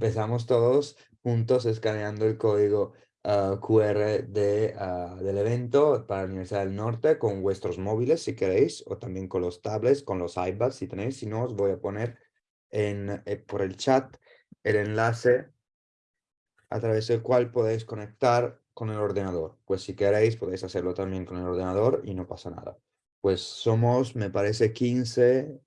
empezamos todos juntos escaneando el código ah, QR de, ah, del evento para la Universidad del Norte con vuestros móviles si queréis o también con los tablets, con los iPads si tenéis. Si no, os voy a poner en, eh, por el chat el enlace a través del cual podéis conectar con el ordenador. Pues si queréis podéis hacerlo también con el ordenador y no pasa nada. Pues somos, me parece, 15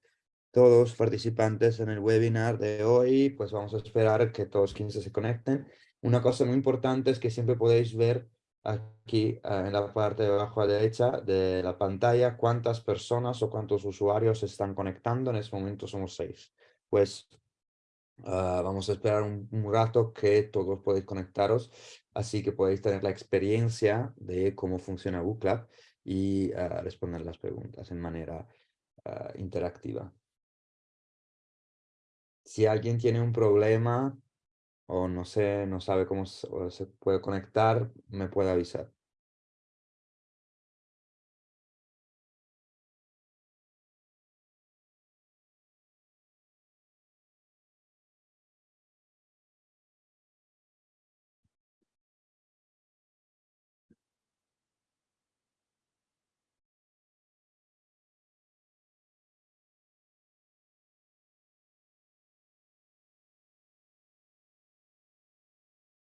todos participantes en el webinar de hoy, pues vamos a esperar que todos 15 se conecten. Una cosa muy importante es que siempre podéis ver aquí ah, en la parte de abajo a la derecha de la pantalla cuántas personas o cuántos usuarios están conectando. En este momento somos seis. Pues ah, vamos a esperar un, rato que todos podéis conectaros, así que podéis tener la experiencia de cómo funciona Book y ah, responder las preguntas en manera interactiva si alguien tiene un problema o no sé, no sabe cómo se puede conectar, me puede avisar.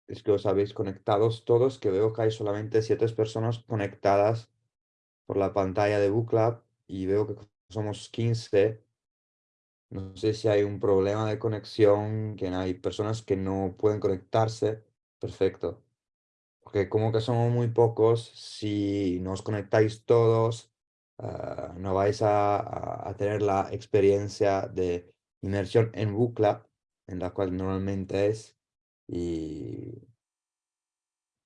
Es que os habéis conectados todos, que veo que hay solamente siete personas conectadas por la pantalla de BookLab y veo que somos 15. No sé si hay un problema de conexión, que hay personas que no pueden conectarse. Perfecto. Porque como que somos muy pocos, si no os conectáis todos, ah, no vais a, a, tener la experiencia de inmersión en BookLab, en la cual normalmente es y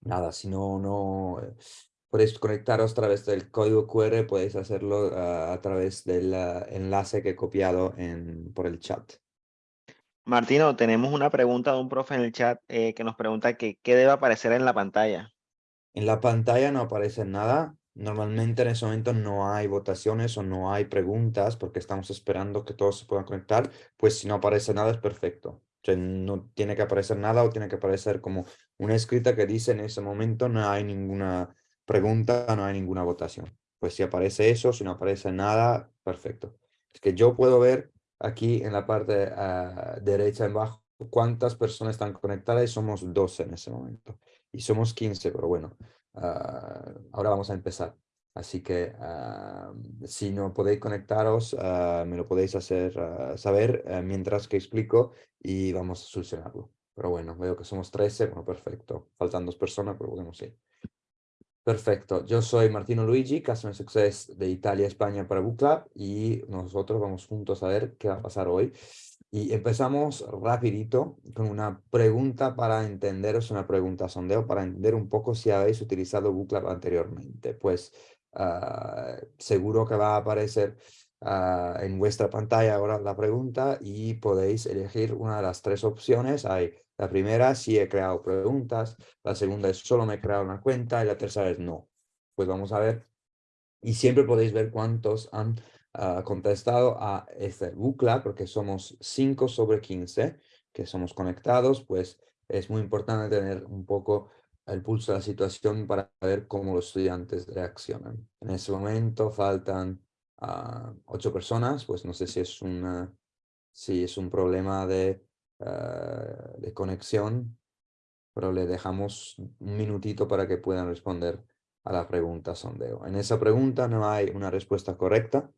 nada, si no, no eh, podéis conectaros a través del código QR, podéis hacerlo ah, a través del ah, enlace que he copiado en, por el chat. Martino, tenemos una pregunta de un profe en el chat eh, que nos pregunta que, qué debe aparecer en la pantalla. En la pantalla no aparece nada. Normalmente en ese momento no hay votaciones o no hay preguntas porque estamos esperando que todos se puedan conectar. Pues si no aparece nada es perfecto no tiene que aparecer nada o tiene que aparecer como una escrita que dice en ese momento no hay ninguna pregunta, no hay ninguna votación. Pues si aparece eso, si no aparece nada, perfecto. Es que yo puedo ver aquí en la parte uh, derecha en bajo cuántas personas están conectadas y somos 12 en ese momento. Y somos 15, pero bueno, uh, ahora vamos a empezar. Así que ah, si no podéis conectaros, ah, me lo podéis hacer ah, saber mientras que explico y vamos a solucionarlo. Pero bueno, veo que somos 13, bueno, perfecto. Faltan dos personas, pero bueno, sí. Perfecto, yo soy Martino Luigi, Customer Success de Italia, España para Book Club y nosotros vamos juntos a ver qué va a pasar hoy. Y empezamos rapidito con una pregunta para entenderos, una pregunta sondeo para entender un poco si habéis utilizado Book Club anteriormente. Pues seguro que va a aparecer ah, en vuestra pantalla ahora la pregunta y podéis elegir una de las tres opciones. Hay la primera, si he creado preguntas, la segunda es solo me he creado una cuenta y la tercera es no. Pues vamos a ver. Y siempre podéis ver cuántos han ah, contestado a este bucla, porque somos 5 sobre 15 que somos conectados, pues es muy importante tener un poco el pulso de la situación para ver cómo los estudiantes reaccionan. En ese momento faltan uh, ocho personas, pues no sé si es, una, si es un problema de, ah, de conexión, pero le dejamos un minutito para que puedan responder a la pregunta sondeo. En esa pregunta no hay una respuesta correcta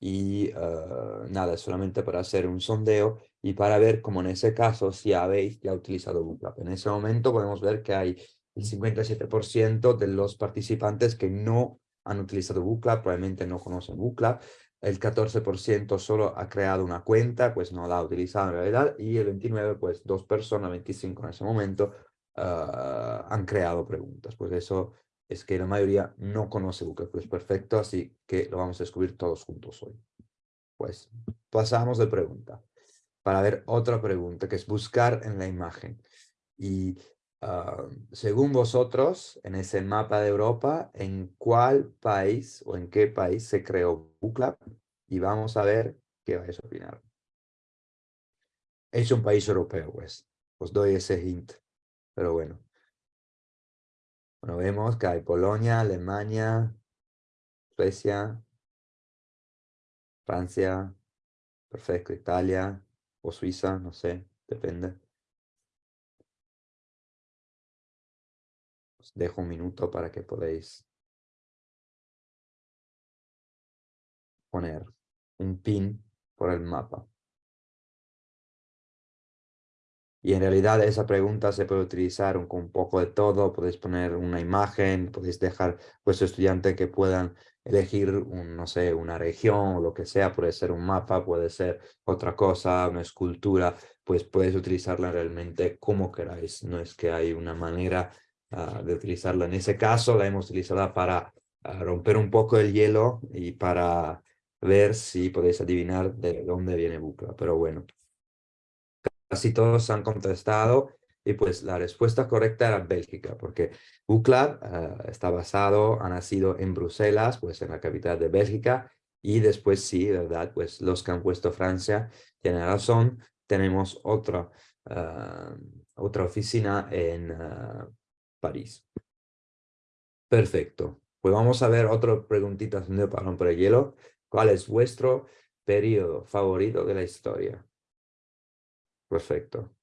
y uh, nada, solamente para hacer un sondeo y para ver como en ese caso si habéis ya utilizado Bootcamp. En ese momento podemos ver que hay el 57% de los participantes que no han utilizado Bootclub, probablemente no conocen Bootclub. El 14% solo ha creado una cuenta, pues no la ha utilizado en realidad. Y el 29%, pues dos personas, 25 en ese momento, ah, han creado preguntas. Pues eso es que la mayoría no conoce Bootclub. Pues perfecto, así que lo vamos a descubrir todos juntos hoy. Pues pasamos de pregunta para ver otra pregunta, que es buscar en la imagen. Y Ah, según vosotros, en ese mapa de Europa, ¿en cuál país o en qué país se creó BookLab? Y vamos a ver qué vais a opinar. Es un país europeo, pues. os doy ese hint, pero bueno. Bueno, vemos que hay Polonia, Alemania, Suecia, Francia, perfecto, Italia o Suiza, no sé, depende. Dejo un minuto para que podáis poner un pin por el mapa. Y en realidad esa pregunta se puede utilizar con un poco de todo. Podéis poner una imagen, podéis dejar vuestro estudiante que puedan elegir, no sé, una región o lo que sea. Puede ser un mapa, puede ser otra cosa, una escultura. Pues podéis utilizarla realmente como queráis. No es que hay una manera ah, de utilizarla. En ese caso la hemos utilizado para ah, romper un poco el hielo y para ver si podéis adivinar de dónde viene Bucla. Pero bueno, casi todos han contestado y pues la respuesta correcta era Bélgica, porque UCLA eh, está basado, ha nacido en Bruselas, pues en la capital de Bélgica, y después sí, verdad, pues los que han puesto Francia tienen razón, tenemos otra, eh, otra oficina en París. Perfecto. Pues vamos a ver otra preguntita de para por el hielo. ¿Cuál es vuestro periodo favorito de la historia? Perfecto.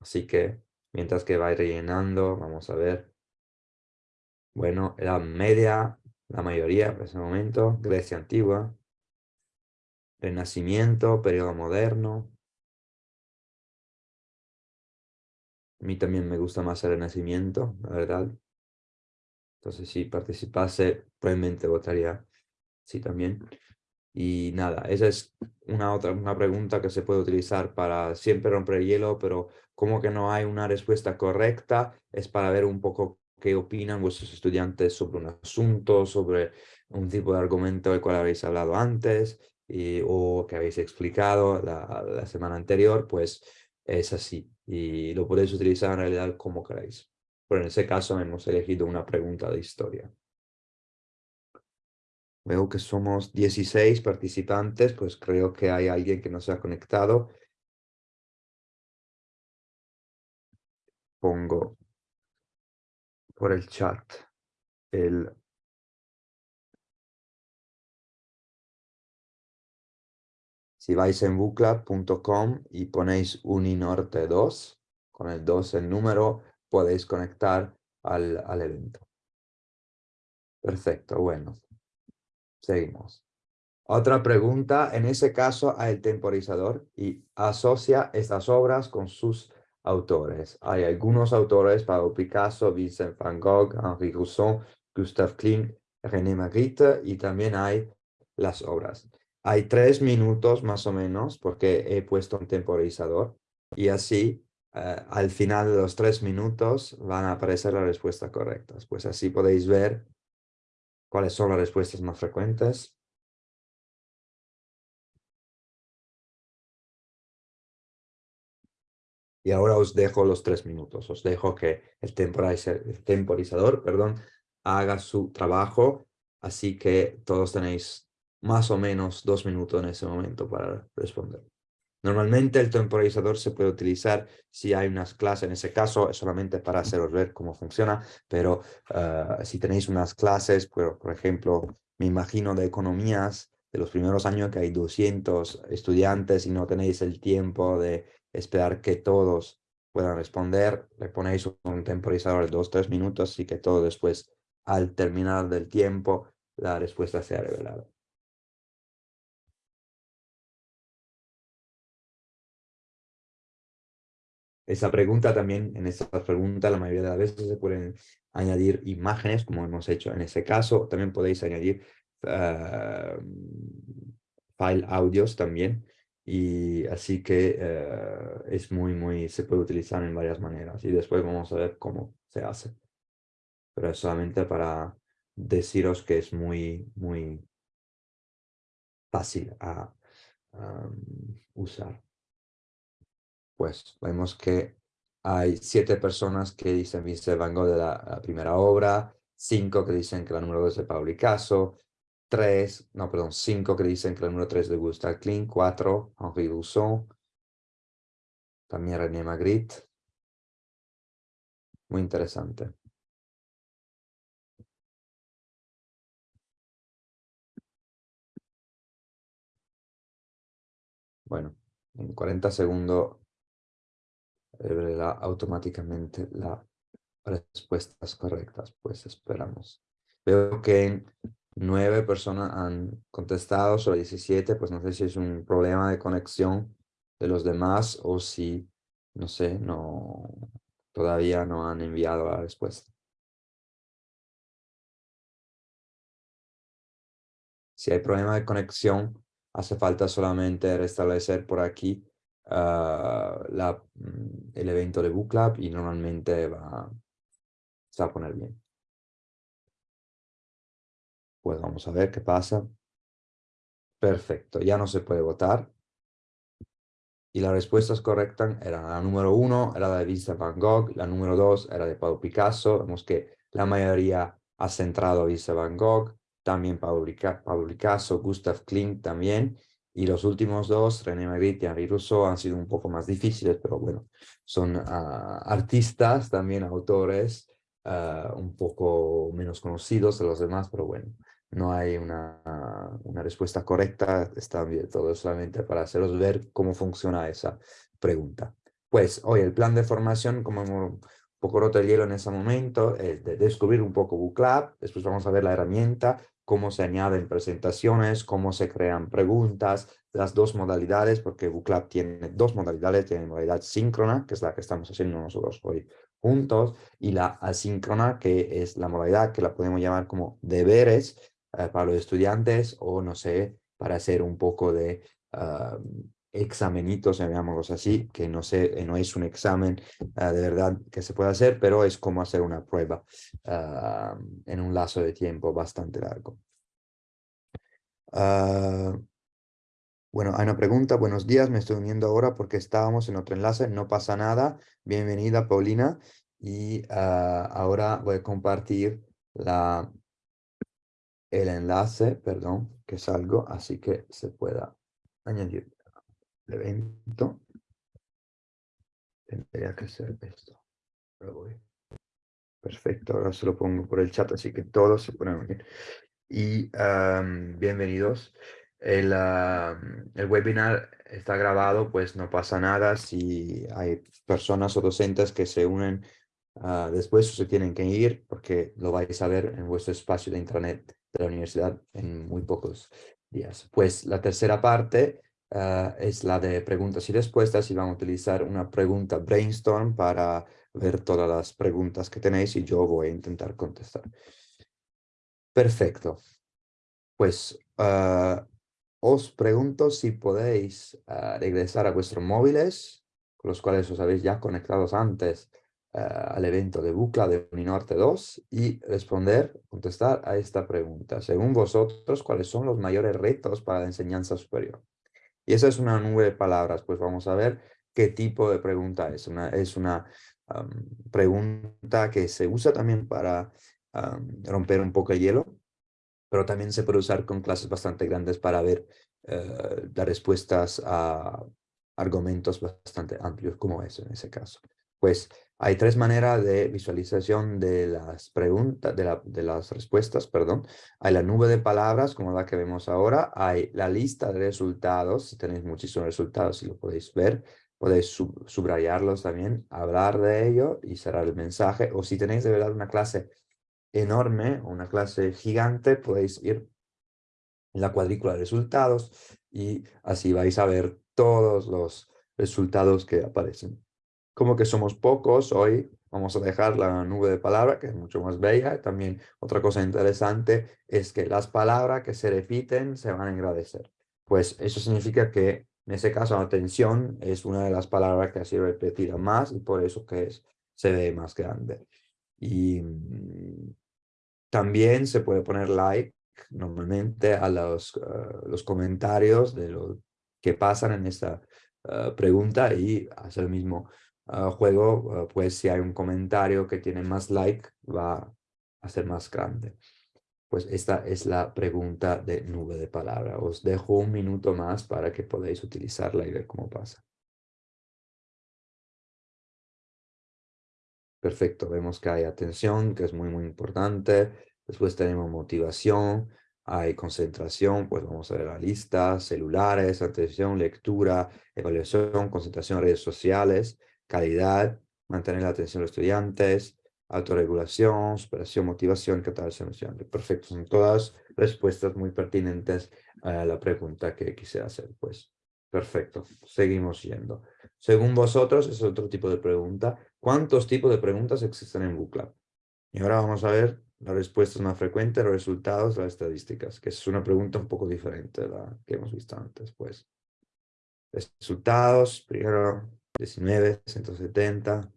Así que mientras que va rellenando, vamos a ver. Bueno, la media, la mayoría en ese momento, Grecia antigua, Renacimiento, periodo moderno. A mí también me gusta más el Renacimiento, la verdad. Entonces, si participase, probablemente votaría sí también. Y nada, esa es una otra una pregunta que se puede utilizar para siempre romper el hielo, pero como que no hay una respuesta correcta, es para ver un poco qué opinan vuestros estudiantes sobre un asunto, sobre un tipo de argumento del cual habéis hablado antes y, o que habéis explicado la, la semana anterior, pues es así. Y lo podéis utilizar en realidad como queráis. Pero en ese caso hemos elegido una pregunta de historia. Veo que somos 16 participantes, pues creo que hay alguien que no se ha conectado. Pongo por el chat el Si vais en bucla.com y ponéis Uninorte 2, con el 2 el número, podéis conectar al, al evento. Perfecto, bueno. Seguimos. Otra pregunta, en ese caso el temporizador y asocia estas obras con sus autores. Hay algunos autores, Pablo Picasso, Vincent van Gogh, Henri Rousseau, Gustave Klimt, René Magritte y también hay las obras. Hay tres minutos más o menos porque he puesto un temporizador y así eh, al final de los tres minutos van a aparecer las respuestas correctas. Pues así podéis ver ¿Cuáles son las respuestas más frecuentes? Y ahora os dejo los tres minutos. Os dejo que el temporizador, perdón, haga su trabajo. Así que todos tenéis más o menos dos minutos en ese momento para responder. Normalmente el temporizador se puede utilizar si hay unas clases, en ese caso es solamente para haceros ver cómo funciona, pero ah, si tenéis unas clases, por, por ejemplo, me imagino de economías de los primeros años que hay 200 estudiantes y no tenéis el tiempo de esperar que todos puedan responder, le ponéis un temporizador de 2-3 minutos y que todo después, al terminar del tiempo, la respuesta sea revelada. Esa pregunta también, en esa pregunta la mayoría de las veces se pueden añadir imágenes, como hemos hecho en ese caso. También podéis añadir uh, file audios también. Y así que uh, es muy, muy, se puede utilizar en varias maneras. Y después vamos a ver cómo se hace. Pero es solamente para deciros que es muy, muy fácil a um, usar pues vemos que hay siete personas que dicen Vincent Van Gogh de la, primera obra, cinco que dicen que la número dos es de Pablo Picasso, tres, no, perdón, cinco que dicen que la número tres de Gustave Klimt, cuatro, Henri Rousseau, también René Magritte, muy interesante. Bueno, en 40 segundos revelará automáticamente las respuestas correctas, pues esperamos. Veo que nueve personas han contestado sobre 17, pues no sé si es un problema de conexión de los demás o si, no sé, no, todavía no han enviado la respuesta. Si hay problema de conexión, hace falta solamente restablecer por aquí la, mm, el evento de Booklab y normalmente va, se va a poner bien. Pues vamos a ver qué pasa. Perfecto, ya no se puede votar. Y las respuestas correctas eran la número uno, era de Vincent Van Gogh, la número dos era de Pablo Picasso. Vemos que la mayoría ha centrado a Vincent Van Gogh, también Pablo, Picasso, Gustav Klimt también. Y los últimos dos, René Magritte y Henri Rousseau, han sido un poco más difíciles, pero bueno, son ah, artistas, también autores, ah, un poco menos conocidos de los demás, pero bueno, no hay una, una respuesta correcta, está bien, todo solamente para haceros ver cómo funciona esa pregunta. Pues hoy el plan de formación, como hemos poco roto el hielo en ese momento, es de descubrir un poco Booklab, después vamos a ver la herramienta, cómo se añaden presentaciones, cómo se crean preguntas, las dos modalidades, porque Booklab tiene dos modalidades, tiene modalidad síncrona, que es la que estamos haciendo nosotros hoy juntos, y la asíncrona, que es la modalidad que la podemos llamar como deberes, eh, para los estudiantes o no sé, para hacer un poco de uh, examenitos, llamémoslos así, que no, sé, eh, no es un examen ah, de verdad que se puede hacer, pero es como hacer una prueba ah, en un lazo de tiempo bastante largo. bueno, hay una pregunta. Buenos días, me estoy uniendo ahora porque estábamos en otro enlace. No pasa nada. Bienvenida, Paulina. Y ahora voy a compartir el enlace, perdón, que salgo, así que se pueda añadir evento. Tendría que ser esto. Perfecto, ahora se lo pongo por el chat, así que todos se pueden unir. Y bienvenidos. El, el webinar está grabado, pues no pasa nada si hay personas o docentes que se unen uh, después se tienen que ir porque lo vais a ver en vuestro espacio de internet de la universidad en muy pocos días. Pues la tercera parte ah, es la de preguntas y respuestas y vamos a utilizar una pregunta brainstorm para ver todas las preguntas que tenéis y yo voy a intentar contestar. Perfecto. Pues ah, os pregunto si podéis regresar a vuestros móviles, con los cuales os habéis ya conectados antes al evento de Bucla de Uninorte 2 y responder, contestar a esta pregunta. Según vosotros, ¿cuáles son los mayores retos para la enseñanza superior? Y esa es una nube de palabras, pues vamos a ver qué tipo de pregunta es. Una, es una pregunta que se usa también para romper un poco el hielo, pero también se puede usar con clases bastante grandes para ver uh, las respuestas a argumentos bastante amplios como eso en ese caso. Pues hay tres maneras de visualización de las preguntas, de, las respuestas, perdón. Hay la nube de palabras, como la que vemos ahora. Hay la lista de resultados, si tenéis muchísimos resultados, si lo podéis ver, podéis subrayarlos también, hablar de ello y cerrar el mensaje. O si tenéis de verdad una clase enorme, una clase gigante, podéis ir en la cuadrícula de resultados y así vais a ver todos los resultados que aparecen como que somos pocos, hoy vamos a dejar la nube de palabras, que es mucho más bella. También otra cosa interesante es que las palabras que se repiten se van a agradecer. Pues eso significa que en ese caso atención es una de las palabras que ha sido repetida más y por eso que es, se ve más grande. Y mm, también se puede poner like normalmente a los, ah, los comentarios de lo que pasan en esta ah, pregunta y hacer el mismo juego, pues si hay un comentario que tiene más like, va a ser más grande. Pues esta es la pregunta de nube de palabra. Os dejo un minuto más para que podáis utilizarla y ver cómo pasa. Perfecto, vemos que hay atención, que es muy, muy importante. Después tenemos motivación, hay concentración, pues vamos a ver la lista, celulares, atención, lectura, evaluación, concentración en redes sociales, calidad, mantener la atención de los estudiantes, autorregulación, superación, motivación, catalogación estudiante. Perfecto, son todas respuestas muy pertinentes a la pregunta que quise hacer, pues. Perfecto, seguimos yendo. Según vosotros, es otro tipo de pregunta. ¿Cuántos tipos de preguntas existen en Bootclub? Y ahora vamos a ver las respuestas más frecuentes, los resultados, las estadísticas, que es una pregunta un poco diferente de la que hemos visto antes, pues. Resultados, primero 19, 170,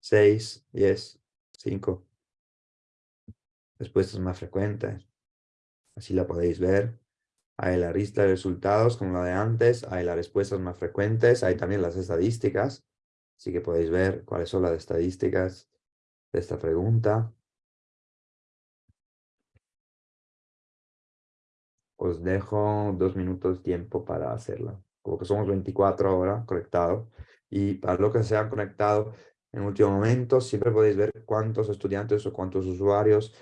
6, 10, 5. Respuestas más frecuentes. Así la podéis ver. Hay la lista de resultados como la de antes, hay las respuestas más frecuentes, hay también las estadísticas. Así que podéis ver cuáles son las estadísticas de esta pregunta. Os dejo dos minutos tiempo para hacerla. Como que somos 24 ahora conectados. Y para lo que se han conectado en último momento, siempre podéis ver cuántos estudiantes o cuántos usuarios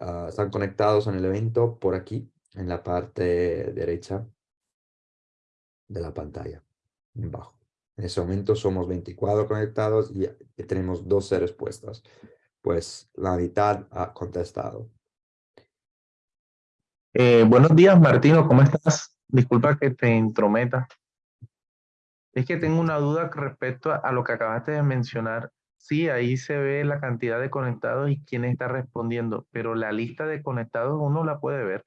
ah, están conectados en el evento por aquí, en la parte derecha de la pantalla, en bajo. En ese momento somos 24 conectados y tenemos 12 respuestas. Pues la mitad ha contestado. Eh, buenos días, Martino, ¿cómo estás? Disculpa que te intrometa. Es que tengo una duda respecto a, lo que acabaste de mencionar. Sí, ahí se ve la cantidad de conectados y quién está respondiendo, pero la lista de conectados uno la puede ver.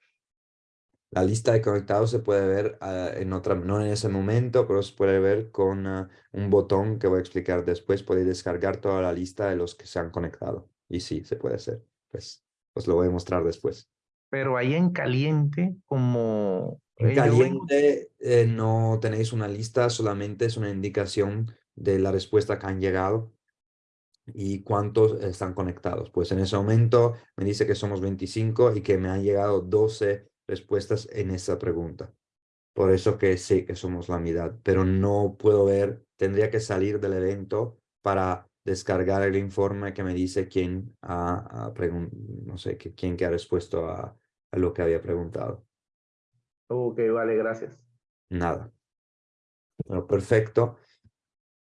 La lista de conectados se puede ver ah, en otra, no en ese momento, pero se puede ver con ah, un botón que voy a explicar después. Podéis descargar toda la lista de los que se han conectado. Y sí, se puede hacer. Pues os lo voy a mostrar después. Pero ahí en caliente, como en caliente eh, no tenéis una lista, solamente es una indicación de la respuesta que han llegado y cuántos están conectados. Pues en ese momento me dice que somos 25 y que me han llegado 12 respuestas en esa pregunta. Por eso que sé que somos la mitad, pero no puedo ver, tendría que salir del evento para descargar el informe que me dice quién ha, no sé, quién que ha respuesto a lo que había preguntado. Ok, vale, gracias. Nada. Bueno, perfecto.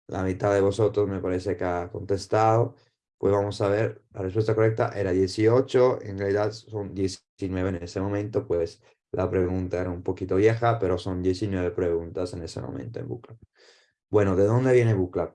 La mitad de vosotros me parece que ha contestado. Pues vamos a ver, la respuesta correcta era 18, en realidad son 19 en ese momento, pues la pregunta era un poquito vieja, pero son 19 preguntas en ese momento en Bootclub. Bueno, ¿de dónde viene Bootclub?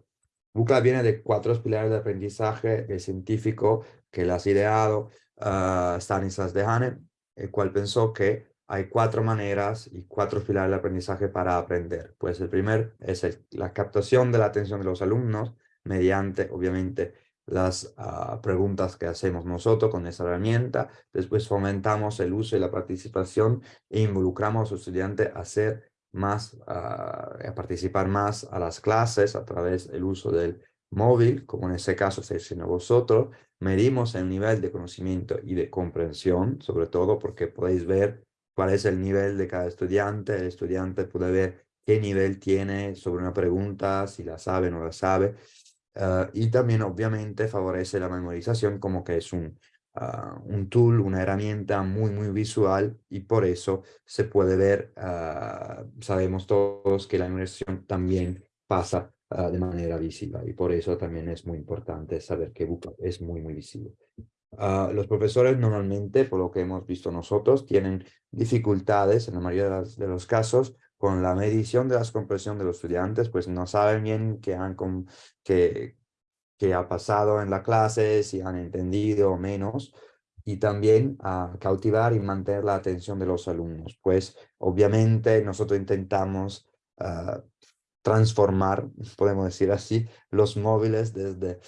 Bootclub viene de cuatro pilares de aprendizaje científico que las ha ideado uh, Stanislas Dehaene, el cual pensó que hay cuatro maneras y cuatro pilares de aprendizaje para aprender. Pues el primer es la captación de la atención de los alumnos mediante, obviamente, las ah, preguntas que hacemos nosotros con esa herramienta. Después fomentamos el uso y la participación e involucramos a los estudiantes a hacer más, ah, a participar más a las clases a través del uso del móvil, como en ese caso estáis haciendo vosotros. Medimos el nivel de conocimiento y de comprensión, sobre todo porque podéis ver cuál es el nivel de cada estudiante, el estudiante puede ver qué nivel tiene sobre una pregunta, si la sabe o no la sabe, ah, y también obviamente favorece la memorización como que es un, ah, un tool, una herramienta muy, muy visual y por eso se puede ver, ah, sabemos todos que la memorización también pasa de manera visible y por eso también es muy importante saber que Book es muy, muy visible. Ah, los profesores normalmente, por lo que hemos visto nosotros, tienen dificultades en la mayoría de, los casos con la medición de la comprensión de los estudiantes, pues no saben bien qué, han, qué, qué ha pasado en la clase, si han entendido o menos, y también a cautivar y mantener la atención de los alumnos. Pues obviamente nosotros intentamos ah, transformar, podemos decir así, los móviles desde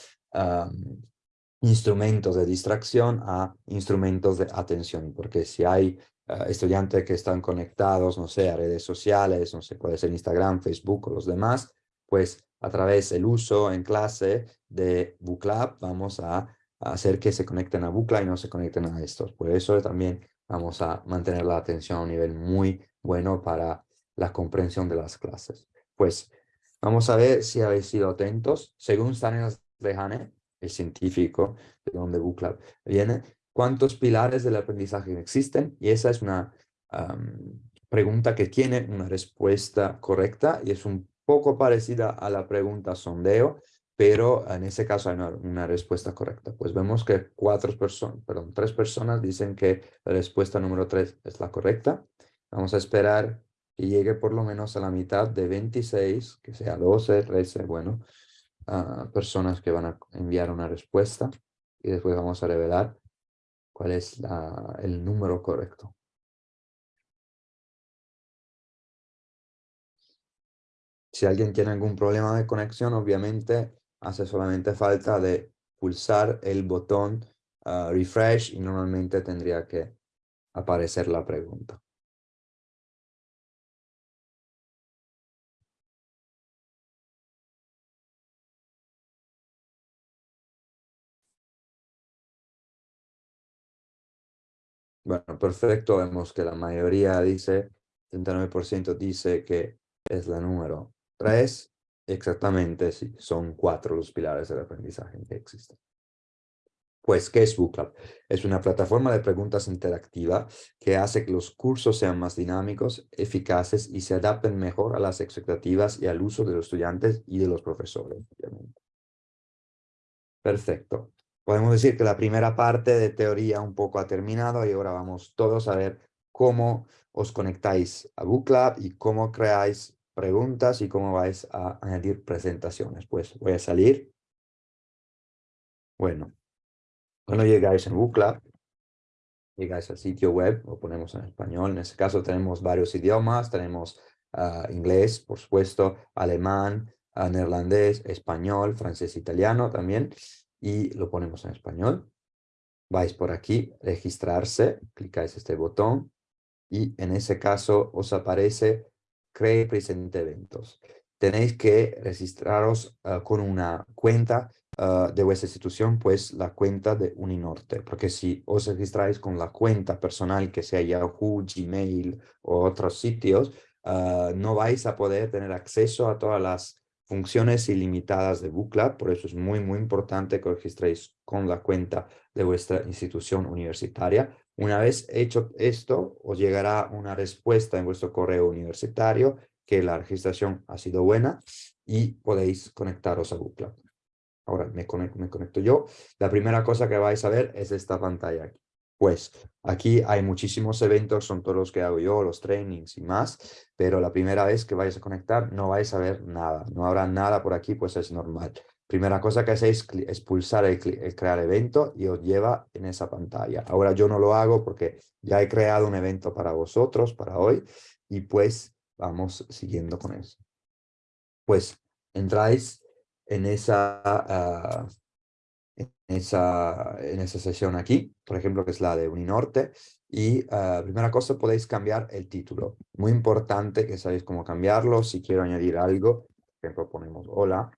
instrumentos de distracción a instrumentos de atención, porque si hay eh, estudiantes que están conectados, no sé, a redes sociales, no sé, puede ser Instagram, Facebook o los demás, pues a través del uso en clase de Booklab vamos a, hacer que se conecten a Bookla y no se conecten a estos. Por eso también vamos a mantener la atención a un nivel muy bueno para la comprensión de las clases. Pues vamos a ver si habéis sido atentos. Según Stanislav Lehane, el científico, de donde Book viene, ¿cuántos pilares del aprendizaje existen? Y esa es una pregunta que tiene una respuesta correcta y es un poco parecida a la pregunta sondeo, pero en ese caso hay una, respuesta correcta. Pues vemos que cuatro personas, perdón, tres personas dicen que la respuesta número tres es la correcta. Vamos a esperar que llegue por lo menos a la mitad de 26, que sea 12, 13, bueno, personas que van a enviar una respuesta y después vamos a revelar cuál es el número correcto. Si alguien tiene algún problema de conexión, obviamente hace solamente falta de pulsar el botón ah, refresh y normalmente tendría que aparecer la pregunta. Bueno, perfecto. Vemos que la mayoría dice, 39% dice que es la número 3. Exactamente, sí. Son cuatro los pilares del aprendizaje que existen. Pues, ¿qué es BookLab? Es una plataforma de preguntas interactiva que hace que los cursos sean más dinámicos, eficaces y se adapten mejor a las expectativas y al uso de los estudiantes y de los profesores. Perfecto. Podemos decir que la primera parte de teoría un poco ha terminado y ahora vamos todos a ver cómo os conectáis a BookLab y cómo creáis preguntas y cómo vais a añadir presentaciones. Pues voy a salir. Bueno, cuando llegáis en BookLab, llegáis al sitio web, lo ponemos en español. En este caso tenemos varios idiomas, tenemos ah, inglés, por supuesto, alemán, uh, neerlandés, español, francés, italiano también y lo ponemos en español. Vais por aquí, registrarse, clicáis este botón y en ese caso os aparece Cree presente eventos. Tenéis que registraros ah, con una cuenta ah, de vuestra institución, pues la cuenta de Uninorte, porque si os registráis con la cuenta personal que sea Yahoo, Gmail o otros sitios, ah, no vais a poder tener acceso a todas las funciones ilimitadas de Booklab, por eso es muy, muy importante que registréis con la cuenta de vuestra institución universitaria. Una vez hecho esto, os llegará una respuesta en vuestro correo universitario que la registración ha sido buena y podéis conectaros a Booklab. Ahora me conecto, me conecto yo. La primera cosa que vais a ver es esta pantalla aquí. Pues aquí hay muchísimos eventos, son todos los que hago yo, los trainings y más, pero la primera vez que vais a conectar no vais a ver nada, no habrá nada por aquí, pues es normal. Primera cosa que hacéis es pulsar el, crear evento y os lleva en esa pantalla. Ahora yo no lo hago porque ya he creado un evento para vosotros, para hoy, y pues vamos siguiendo con eso. Pues entráis en esa, ah, en esa, en esa sesión aquí, por ejemplo, que es la de Uninorte. Y uh, primera cosa, podéis cambiar el título. Muy importante que sabéis cómo cambiarlo. Si quiero añadir algo, por ejemplo, ponemos hola,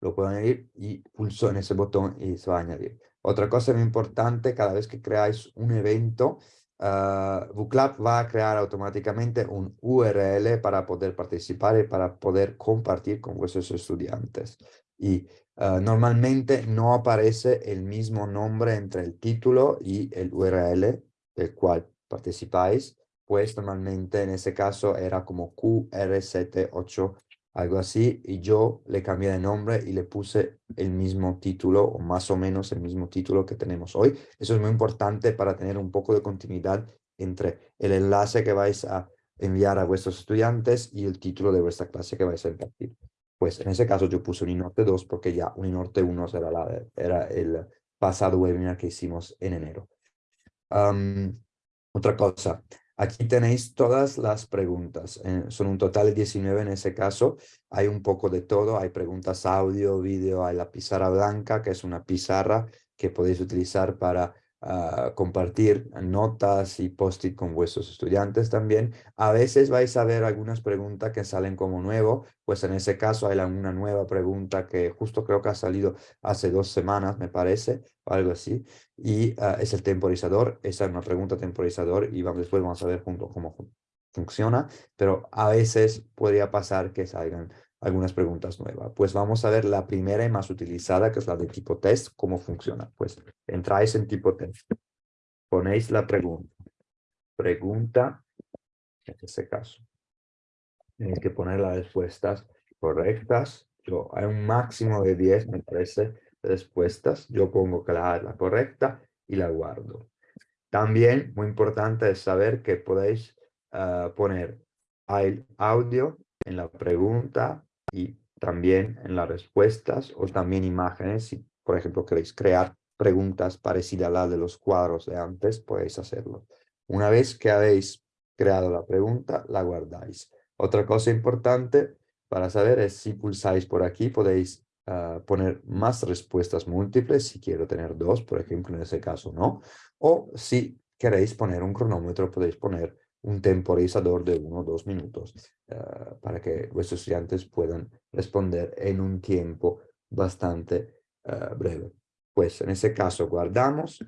lo puedo añadir y pulso en ese botón y se va a añadir. Otra cosa muy importante, cada vez que creáis un evento, uh, Booklab va a crear automáticamente un URL para poder participar y para poder compartir con vuestros estudiantes. Y Ah, normalmente no aparece el mismo nombre entre el título y el URL del cual participáis, pues normalmente en ese caso era como QRZ8, algo así, y yo le cambié de nombre y le puse el mismo título, o más o menos el mismo título que tenemos hoy. Eso es muy importante para tener un poco de continuidad entre el enlace que vais a enviar a vuestros estudiantes y el título de vuestra clase que vais a impartir. Pues en ese caso yo puse Uninorte 2 porque ya Uninorte 1 era, la, era el pasado webinar que hicimos en enero. otra cosa, aquí tenéis todas las preguntas. Eh, son un total de 19 en ese caso. Hay un poco de todo. Hay preguntas audio, vídeo, hay la pizarra blanca, que es una pizarra que podéis utilizar para compartir notas y post-it con vuestros estudiantes también. A veces vais a ver algunas preguntas que salen como nuevo, pues en ese caso hay una nueva pregunta que justo creo que ha salido hace dos semanas, me parece, o algo así, y ah, es el temporizador, esa es una pregunta temporizador y vamos, después vamos a ver junto cómo funciona, pero a veces podría pasar que salgan algunas preguntas nuevas. Pues vamos a ver la primera y más utilizada, que es la de tipo test, cómo funciona. Pues entráis en tipo test, ponéis la pregunta. Pregunta, en este caso. Tenéis que poner las respuestas correctas. Yo, hay un máximo de 10, me parece, respuestas. Yo pongo que la la correcta y la guardo. También, muy importante es saber que podéis ah, poner el audio en la pregunta y también en las respuestas o también imágenes. Si, por ejemplo, queréis crear preguntas parecidas a las de los cuadros de antes, podéis hacerlo. Una vez que habéis creado la pregunta, la guardáis. Otra cosa importante para saber es si pulsáis por aquí, podéis ah, poner más respuestas múltiples, si quiero tener dos, por ejemplo, en ese caso no. O si queréis poner un cronómetro, podéis poner un temporizador de uno o dos minutos ah, para que vuestros estudiantes puedan responder en un tiempo bastante ah, breve. Pues en ese caso guardamos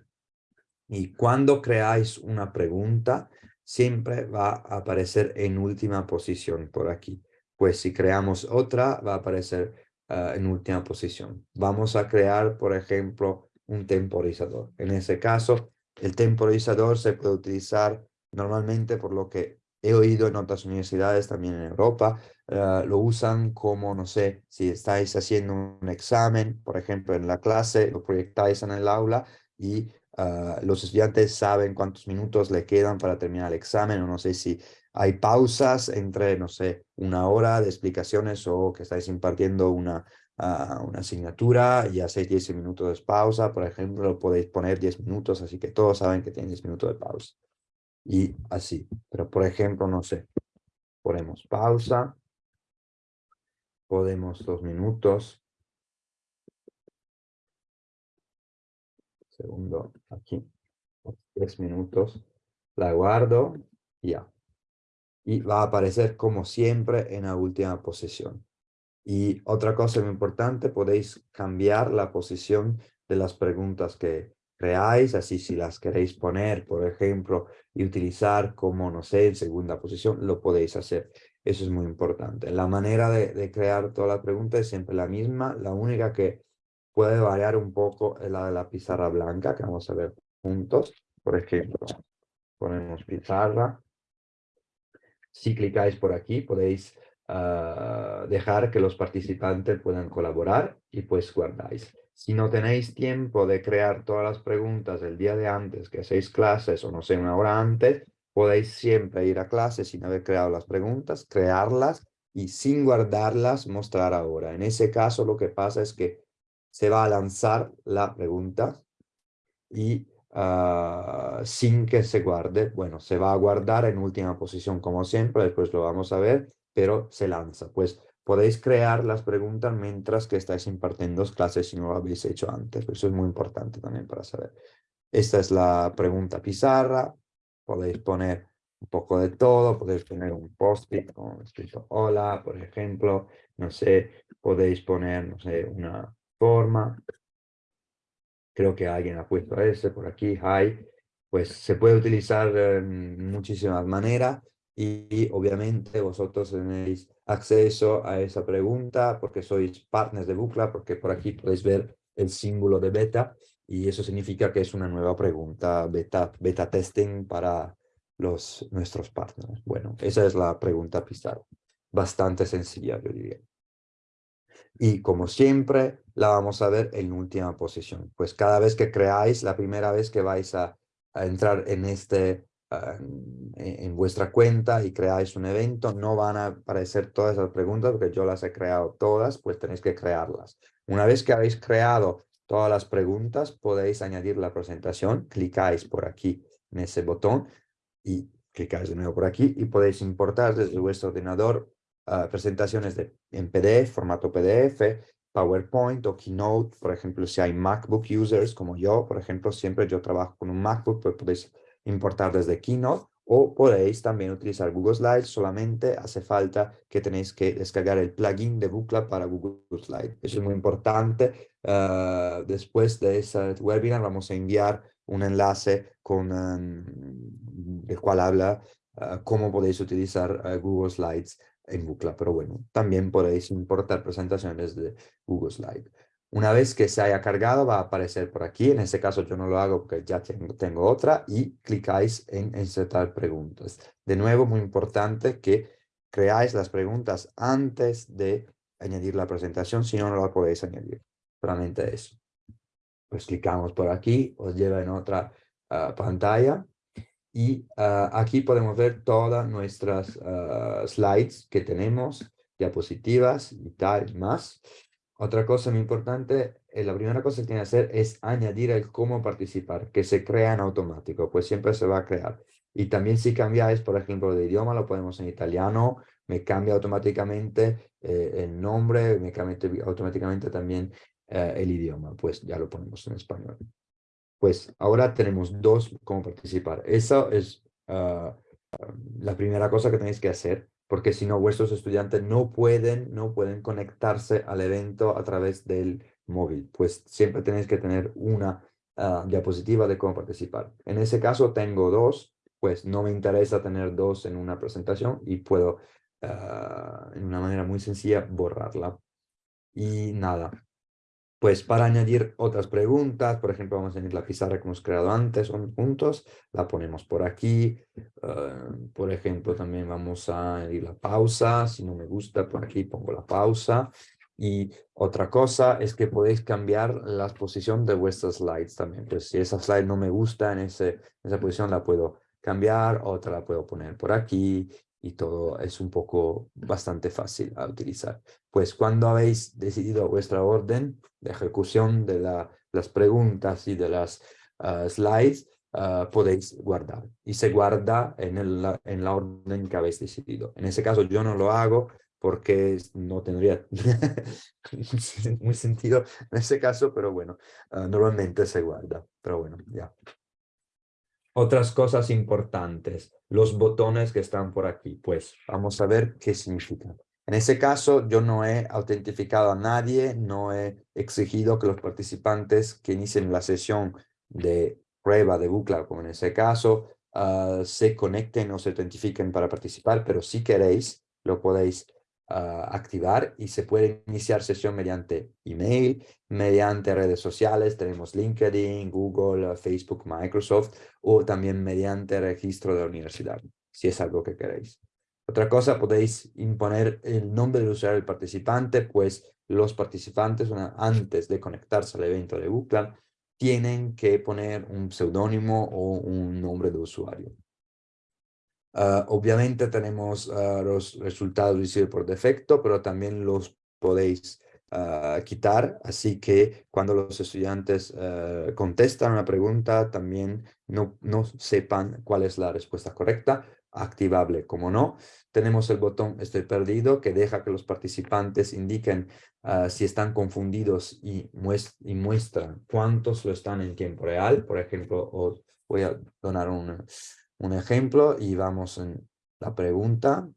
y cuando creáis una pregunta, siempre va a aparecer en última posición por aquí. Pues si creamos otra, va a aparecer ah, en última posición. Vamos a crear, por ejemplo, un temporizador. En ese caso, el temporizador se puede utilizar normalmente por lo que he oído en otras universidades, también en Europa, ah, lo usan como, no sé, si estáis haciendo un examen, por ejemplo, en la clase, lo proyectáis en el aula y Ah, los estudiantes saben cuántos minutos le quedan para terminar el examen, o no sé si hay pausas entre, no sé, una hora de explicaciones o que estáis impartiendo una, uh, una asignatura y hacéis 10 minutos de pausa, por ejemplo, podéis poner 10 minutos, así que todos saben que tienen 10 minutos de pausa. Y así, pero por ejemplo, no sé, ponemos pausa, podemos dos minutos, segundo aquí, tres minutos, la guardo ya. Y va a aparecer como siempre en la última posición. Y otra cosa muy importante, podéis cambiar la posición de las preguntas que creáis, así si las queréis poner, por ejemplo, y utilizar como, no sé, en segunda posición, lo podéis hacer. Eso es muy importante. La manera de, crear toda la pregunta es siempre la misma, la única que puede variar un poco la de la pizarra blanca, que vamos a ver juntos. Por ejemplo, ponemos pizarra. Si clicáis por aquí, podéis ah, dejar que los participantes puedan colaborar y pues guardáis. Si no tenéis tiempo de crear todas las preguntas el día de antes, que hacéis clases o no sé, una hora antes, podéis siempre ir a clase sin haber creado las preguntas, crearlas y sin guardarlas mostrar ahora. En ese caso lo que pasa es que se va a lanzar la pregunta y ah, sin que se guarde, bueno, se va a guardar en última posición como siempre, después lo vamos a ver, pero se lanza. Pues podéis crear las preguntas mientras que estáis impartiendo clases si no lo habéis hecho antes. Eso es muy importante también para saber. Esta es la pregunta pizarra. Podéis poner un poco de todo. Podéis poner un post-it con escrito hola, por ejemplo. No sé, podéis poner, no sé, una forma. Creo que alguien ha puesto ese por aquí, hi. Pues se puede utilizar en muchísimas maneras y, obviamente vosotros tenéis acceso a esa pregunta porque sois partners de Bucla, porque por aquí podéis ver el símbolo de beta y eso significa que es una nueva pregunta beta, beta testing para los, nuestros partners. Bueno, esa es la pregunta Pizarro. Bastante sencilla, yo diría. Y como siempre, la vamos a ver en última posición. Pues cada vez que creáis, la primera vez que vais a, entrar en este en, vuestra cuenta y creáis un evento, no van a aparecer todas las preguntas porque yo las he creado todas, pues tenéis que crearlas. Una vez que habéis creado todas las preguntas, podéis añadir la presentación, clicáis por aquí en ese botón y clicáis de nuevo por aquí y podéis importar desde vuestro ordenador Ah, presentaciones de, en PDF, formato PDF, PowerPoint o Keynote, por ejemplo, si hay MacBook users como yo, por ejemplo, siempre yo trabajo con un MacBook, pues podéis importar desde Keynote o podéis también utilizar Google Slides, solamente hace falta que tenéis que descargar el plugin de Bucla para Google Slides. Eso es muy importante. Ah, después de ese webinar vamos a enviar un enlace con, um, el cual habla ah, cómo podéis utilizar Google Slides en Bucla, pero bueno, también podéis importar presentaciones de Google Slide. Una vez que se haya cargado va a aparecer por aquí, en este caso yo no lo hago porque ya tengo, tengo otra y clicáis en insertar preguntas. De nuevo, muy importante que creáis las preguntas antes de añadir la presentación, si no, no la podéis añadir. Solamente eso. Pues clicamos por aquí, os lleva en otra ah, pantalla y ah, aquí podemos ver todas nuestras ah, slides que tenemos, diapositivas y tal más. Otra cosa muy importante, eh, la primera cosa que tiene que hacer es añadir el cómo participar, que se crea en automático, pues siempre se va a crear. Y también si cambiáis, por ejemplo, de idioma, lo podemos en italiano, me cambia automáticamente eh, el nombre, me cambia automáticamente también eh, el idioma, pues ya lo ponemos en español. Pues ahora tenemos dos cómo participar. Esa es ah, la primera cosa que tenéis que hacer porque si no vuestros estudiantes no pueden, no pueden conectarse al evento a través del móvil, pues siempre tenéis que tener una ah, diapositiva de cómo participar. En ese caso tengo dos, pues no me interesa tener dos en una presentación y puedo uh, en una manera muy sencilla borrarla. Y nada, pues para añadir otras preguntas, por ejemplo, vamos a añadir la pizarra que hemos creado antes juntos, la ponemos por aquí. Ah, por ejemplo, también vamos a añadir la pausa. Si no me gusta, por aquí pongo la pausa. Y otra cosa es que podéis cambiar la posición de vuestras slides también. Pues si esa slide no me gusta en, ese, esa posición, la puedo cambiar, otra la puedo poner por aquí y todo es un poco bastante fácil a utilizar. Pues cuando habéis decidido vuestra orden de ejecución de la, las preguntas y de las ah, slides, ah, podéis guardar. Y se guarda en, el, en la orden que habéis decidido. En ese caso yo no lo hago porque no tendría muy sentido en ese caso, pero bueno, ah, normalmente se guarda. Pero bueno, ya. Otras cosas importantes, los botones que están por aquí, pues vamos a ver qué significan. En ese caso, yo no he autentificado a nadie, no he exigido que los participantes que inicien la sesión de prueba de bucla, como en ese caso, ah, se conecten o se autentifiquen para participar, pero si queréis, lo podéis activar y se puede iniciar sesión mediante email, mediante redes sociales, tenemos LinkedIn, Google, Facebook, Microsoft o también mediante registro de la universidad, si es algo que queréis. Otra cosa, podéis imponer el nombre del usuario del participante, pues los participantes antes de conectarse al evento de Google tienen que poner un seudónimo o un nombre de usuario. Ah, obviamente tenemos ah, los resultados visibles por defecto, pero también los podéis ah, quitar, así que cuando los estudiantes contestan una pregunta, también no, no sepan cuál es la respuesta correcta, activable. Como no, tenemos el botón estoy perdido que deja que los participantes indiquen si están confundidos y, y, muestran cuántos lo están en tiempo real. Por ejemplo, os voy a donar un, un ejemplo y vamos en la pregunta.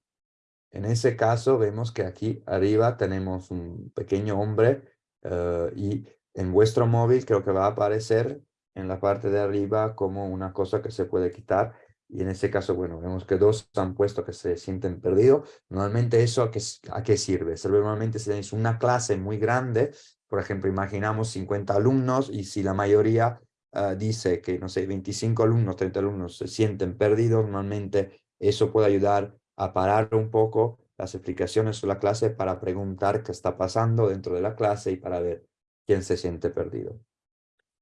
En ese caso vemos que aquí arriba tenemos un pequeño hombre eh, y en vuestro móvil creo que va a aparecer en la parte de arriba como una cosa que se puede quitar y en ese caso, bueno, vemos que dos han puesto que se sienten perdidos. Normalmente eso a qué, a qué sirve? Sirve normalmente si tenéis una clase muy grande, por ejemplo, imaginamos 50 alumnos y si la mayoría Ah, dice que, no sé, 25 alumnos, 30 alumnos se sienten perdidos, normalmente eso puede ayudar a parar un poco las explicaciones de la clase para preguntar qué está pasando dentro de la clase y para ver quién se siente perdido.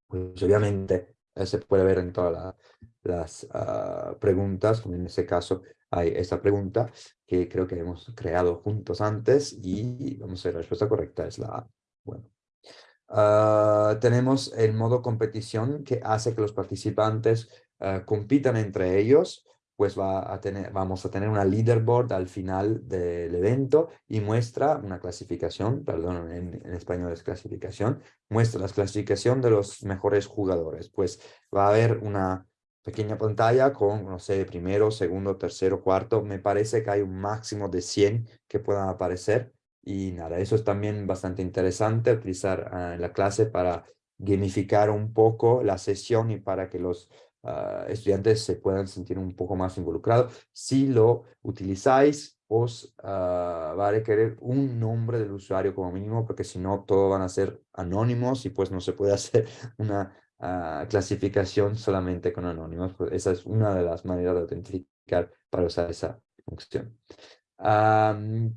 Pues obviamente eh, se puede ver en todas las uh, preguntas, en ese caso hay esta pregunta que creo que hemos creado juntos antes y vamos a ver la respuesta correcta es la A. Bueno. Ah, tenemos el modo competición que hace que los participantes ah, compitan entre ellos, pues va a tener, vamos a tener una leaderboard al final del evento y muestra una clasificación, perdón, en, en español es clasificación, muestra la clasificación de los mejores jugadores. Pues va a haber una pequeña pantalla con, no sé, primero, segundo, tercero, cuarto. Me parece que hay un máximo de 100 que puedan aparecer y nada, eso es también bastante interesante utilizar ah, la clase para gamificar un poco la sesión y para que los ah, estudiantes se puedan sentir un poco más involucrados. Si lo utilizáis os ah, va a requerir un nombre del usuario como mínimo, porque si no, todos van a ser anónimos y pues no se puede hacer una clasificación solamente con anónimos. Pues esa es una de las maneras de autentificar para usar esa función.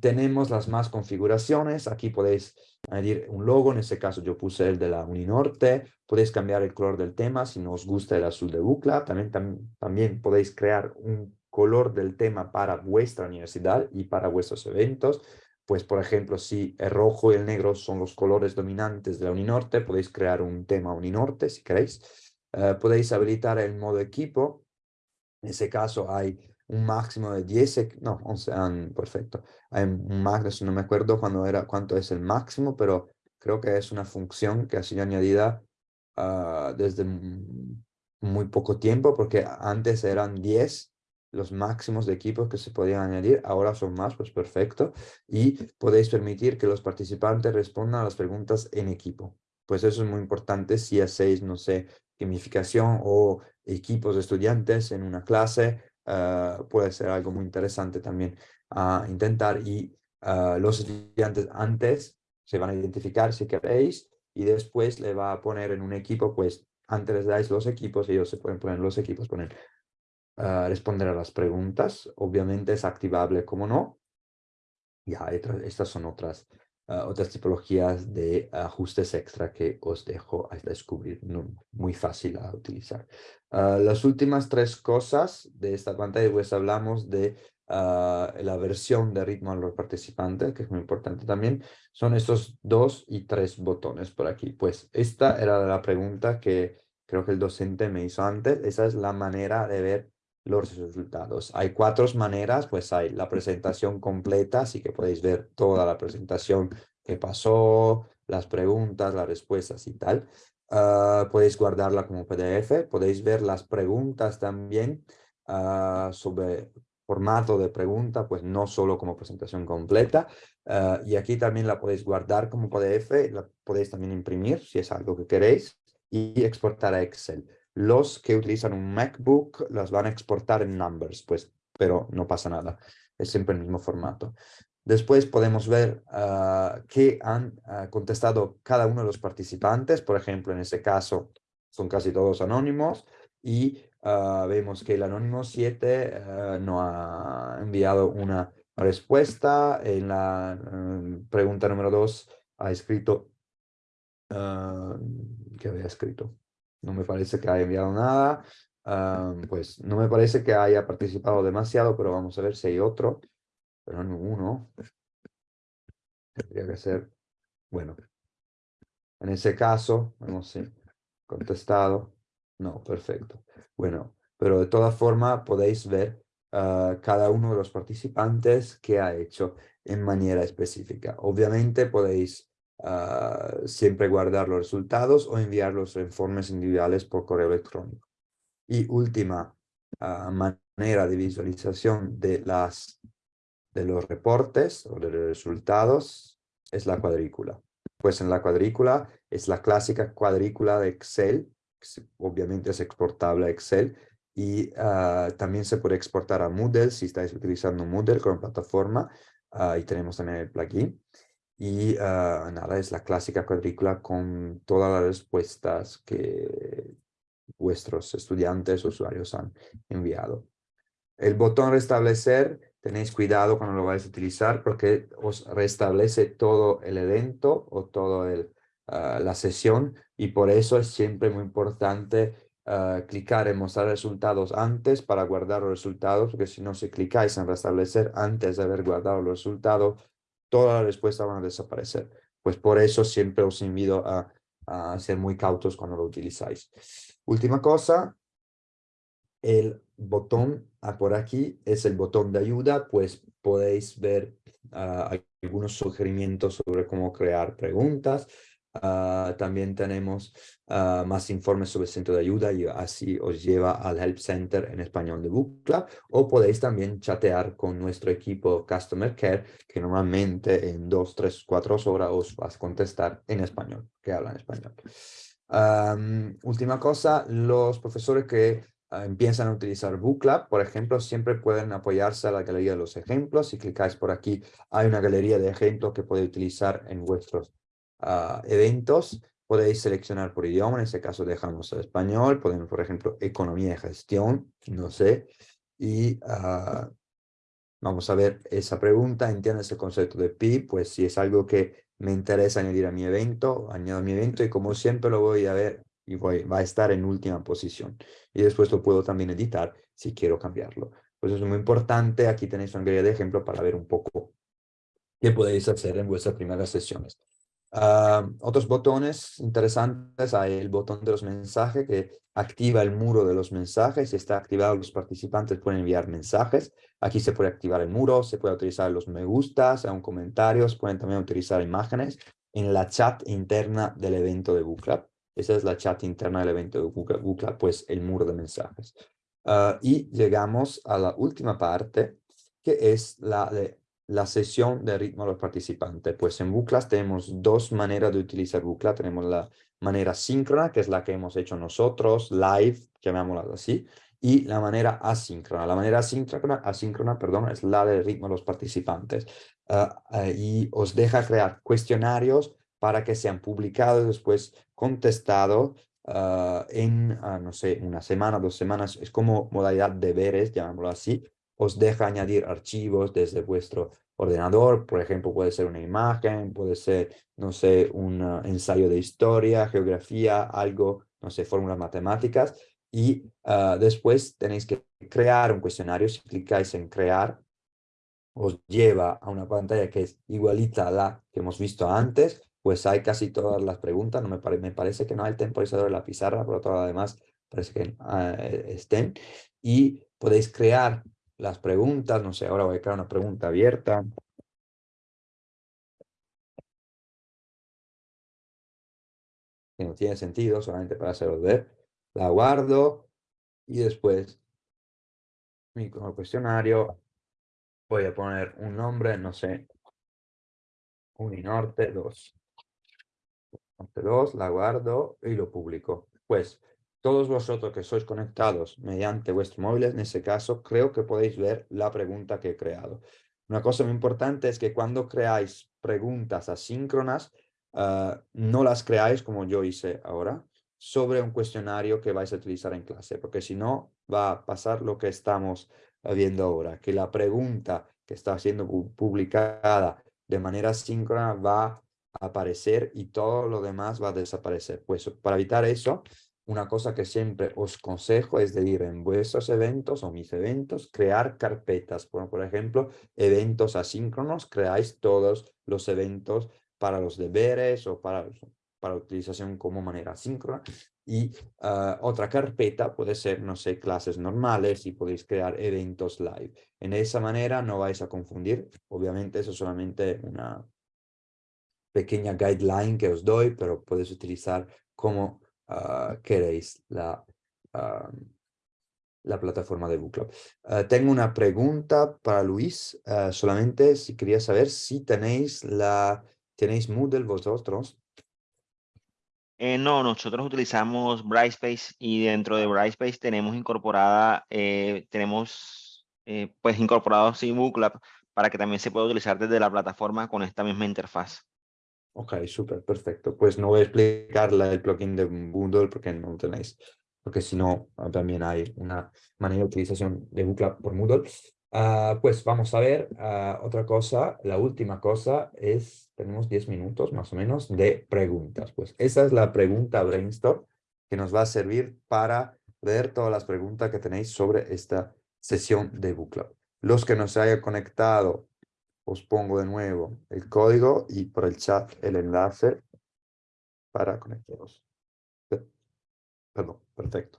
Tenemos las más configuraciones. Aquí podéis añadir un logo. En este caso yo puse el de la Uninorte. Podéis cambiar el color del tema si no os gusta el azul de bucla. También, también podéis crear un color del tema para vuestra universidad y para vuestros eventos. Pues, por ejemplo, si el rojo y el negro son los colores dominantes de la Uninorte, podéis crear un tema Uninorte si queréis. Eh, podéis habilitar el modo equipo. En ese caso hay un máximo de 10, no, 11, perfecto. Hay un máximo, no me acuerdo cuándo era, cuánto es el máximo, pero creo que es una función que ha sido añadida ah, desde muy poco tiempo, porque antes eran 10 los máximos de equipos que se podían añadir, ahora son más, pues perfecto. Y podéis permitir que los participantes respondan a las preguntas en equipo. Pues eso es muy importante si hacéis, no sé, gamificación o equipos de estudiantes en una clase, ah, puede ser algo muy interesante también a intentar. Y ah, los estudiantes antes se van a identificar si queréis y después le va a poner en un equipo, pues antes les dais los equipos, ellos se pueden poner los equipos, poner responder a las preguntas. Obviamente es activable como no. Ya, estas son otras, ah, otras tipologías de ajustes extra que os dejo a descubrir. muy fácil a utilizar. Ah, las últimas tres cosas de esta pantalla, pues hablamos de ah, la versión de ritmo a los participantes, que es muy importante también, son estos dos y tres botones por aquí. Pues esta era la pregunta que creo que el docente me hizo antes. Esa es la manera de ver los resultados. Hay cuatro maneras, pues hay la presentación completa, así que podéis ver toda la presentación que pasó, las preguntas, las respuestas y tal. Ah, podéis guardarla como PDF, podéis ver las preguntas también uh, sobre formato de pregunta, pues no solo como presentación completa. Ah, y aquí también la podéis guardar como PDF, la podéis también imprimir si es algo que queréis y exportar a Excel. Los que utilizan un MacBook las van a exportar en Numbers, pues, pero no pasa nada. Es siempre el mismo formato. Después podemos ver uh, qué han ah, contestado cada uno de los participantes. Por ejemplo, en ese caso son casi todos anónimos y ah, vemos que el anónimo 7 no ha enviado una respuesta. En la pregunta número 2 ha escrito... ¿Qué había escrito? No me parece que haya enviado nada, pues no me parece que haya participado demasiado, pero vamos a ver si hay otro, pero no uno. Tendría que ser, bueno, en ese caso, vamos si contestado, no, perfecto. Bueno, pero de todas formas podéis ver ah, cada uno de los participantes que ha hecho en manera específica. Obviamente podéis Ah, siempre guardar los resultados o enviar los informes individuales por correo electrónico. Y última ah, manera de visualización de, las, de los reportes o de los resultados es la cuadrícula. Pues en la cuadrícula es la clásica cuadrícula de Excel, obviamente es exportable a Excel, y ah, también se puede exportar a Moodle si estáis utilizando Moodle como plataforma, y tenemos también el plugin. Y ah, nada, es la clásica cuadrícula con todas las respuestas que vuestros estudiantes, usuarios han enviado. El botón restablecer, tenéis cuidado cuando lo vais a utilizar porque os restablece todo el evento o toda ah, la sesión y por eso es siempre muy importante ah, clicar en mostrar resultados antes para guardar los resultados, porque si no, si clicáis en restablecer antes de haber guardado los resultados, todas las respuestas van a desaparecer. Pues por eso siempre os invito a, ser muy cautos cuando lo utilizáis. Última cosa, el botón por aquí es el botón de ayuda, pues podéis ver ah, algunos sugerimientos sobre cómo crear preguntas, Ah, también tenemos ah, más informes sobre el centro de ayuda y así os lleva al Help Center en español de Bucla o podéis también chatear con nuestro equipo Customer Care que normalmente en dos, tres, cuatro horas os vas a contestar en español, que hablan español. última cosa, los profesores que ah, empiezan a utilizar Booklab, por ejemplo, siempre pueden apoyarse a la galería de los ejemplos. Si clicáis por aquí, hay una galería de ejemplos que podéis utilizar en vuestros ah, eventos. Podéis seleccionar por idioma, en este caso dejamos el español, podemos, por ejemplo, economía y gestión, no sé, y ah, vamos a ver esa pregunta, ¿entiendes el concepto de PIB? Pues si es algo que me interesa añadir a mi evento, añado a mi evento y como siempre lo voy a ver y voy, va a estar en última posición. Y después lo puedo también editar si quiero cambiarlo. Pues es muy importante. Aquí tenéis una guía de ejemplo para ver un poco qué podéis hacer en vuestras primeras sesiones. Ah, otros botones interesantes, hay el botón de los mensajes que activa el muro de los mensajes. Si está activado, los participantes pueden enviar mensajes. Aquí se puede activar el muro, se puede utilizar los me gustas, aún comentarios, pueden también utilizar imágenes en la chat interna del evento de Book Esa es la chat interna del evento de Book pues el muro de mensajes. Ah, y llegamos a la última parte, que es la de la sesión de ritmo a los participantes. Pues en Buclas tenemos dos maneras de utilizar Bucla. Tenemos la manera síncrona, que es la que hemos hecho nosotros, live, llamémosla así, y la manera asíncrona. La manera asíncrona, asíncrona perdón, es la de ritmo a los participantes. Ah, ah, y os deja crear cuestionarios para que sean publicados después contestados ah, en, no sé, una semana, dos semanas. Es como modalidad de deberes, llamémoslo así, os deja añadir archivos desde vuestro ordenador, por ejemplo, puede ser una imagen, puede ser, no sé, un uh, ensayo de historia, geografía, algo, no sé, fórmulas matemáticas, y uh, después tenéis que crear un cuestionario, si clicáis en crear, os lleva a una pantalla que es igualita a la que hemos visto antes, pues hay casi todas las preguntas, no me, parece que no hay el temporizador de la pizarra, pero todo lo demás parece que uh, estén, y podéis crear las preguntas, no sé, ahora voy a crear una pregunta abierta. Que no tiene sentido, solamente para hacerlo ver. La guardo y después mi cuestionario voy a poner un nombre, no sé, Uninorte 2. Norte 2, la guardo y lo publico. Pues todos vosotros que sois conectados mediante vuestro móvil, en ese caso, creo que podéis ver la pregunta que he creado. Una cosa muy importante es que cuando creáis preguntas asíncronas, ah, no las creáis como yo hice ahora, sobre un cuestionario que vais a utilizar en clase, porque si no va a pasar lo que estamos viendo ahora, que la pregunta que está siendo publicada de manera síncrona va a aparecer y todo lo demás va a desaparecer. Pues para evitar eso, una cosa que siempre os consejo es de ir en vuestros eventos o mis eventos, crear carpetas. Bueno, por ejemplo, eventos asíncronos, creáis todos los eventos para los deberes o para, para utilización como manera asíncrona. Y ah, otra carpeta puede ser, no sé, clases normales y podéis crear eventos live. En esa manera no vais a confundir. Obviamente eso es solamente una pequeña guideline que os doy, pero podéis utilizar como Ah, queréis la, ah, la plataforma de Book ah, tengo una pregunta para Luis, solamente si quería saber si tenéis, la, ¿tenéis Moodle vosotros. Eh, no, nosotros utilizamos Brightspace y dentro de Brightspace tenemos incorporada, eh, tenemos eh, pues incorporado sí para que también se pueda utilizar desde la plataforma con esta misma interfaz. Ok, súper, perfecto. Pues no voy a explicarle el plugin de Moodle porque no lo tenéis. Porque si no, ah, también hay una manera de utilización de Bootclub por Moodle. Ah, pues vamos a ver ah, otra cosa. La última cosa es, tenemos 10 minutos más o menos de preguntas. Pues esa es la pregunta brainstorm que nos va a servir para ver todas las preguntas que tenéis sobre esta sesión de Bootclub. Los que nos hayan conectado os pongo de nuevo el código y por el chat el enlace para conectaros. Perdón, perfecto.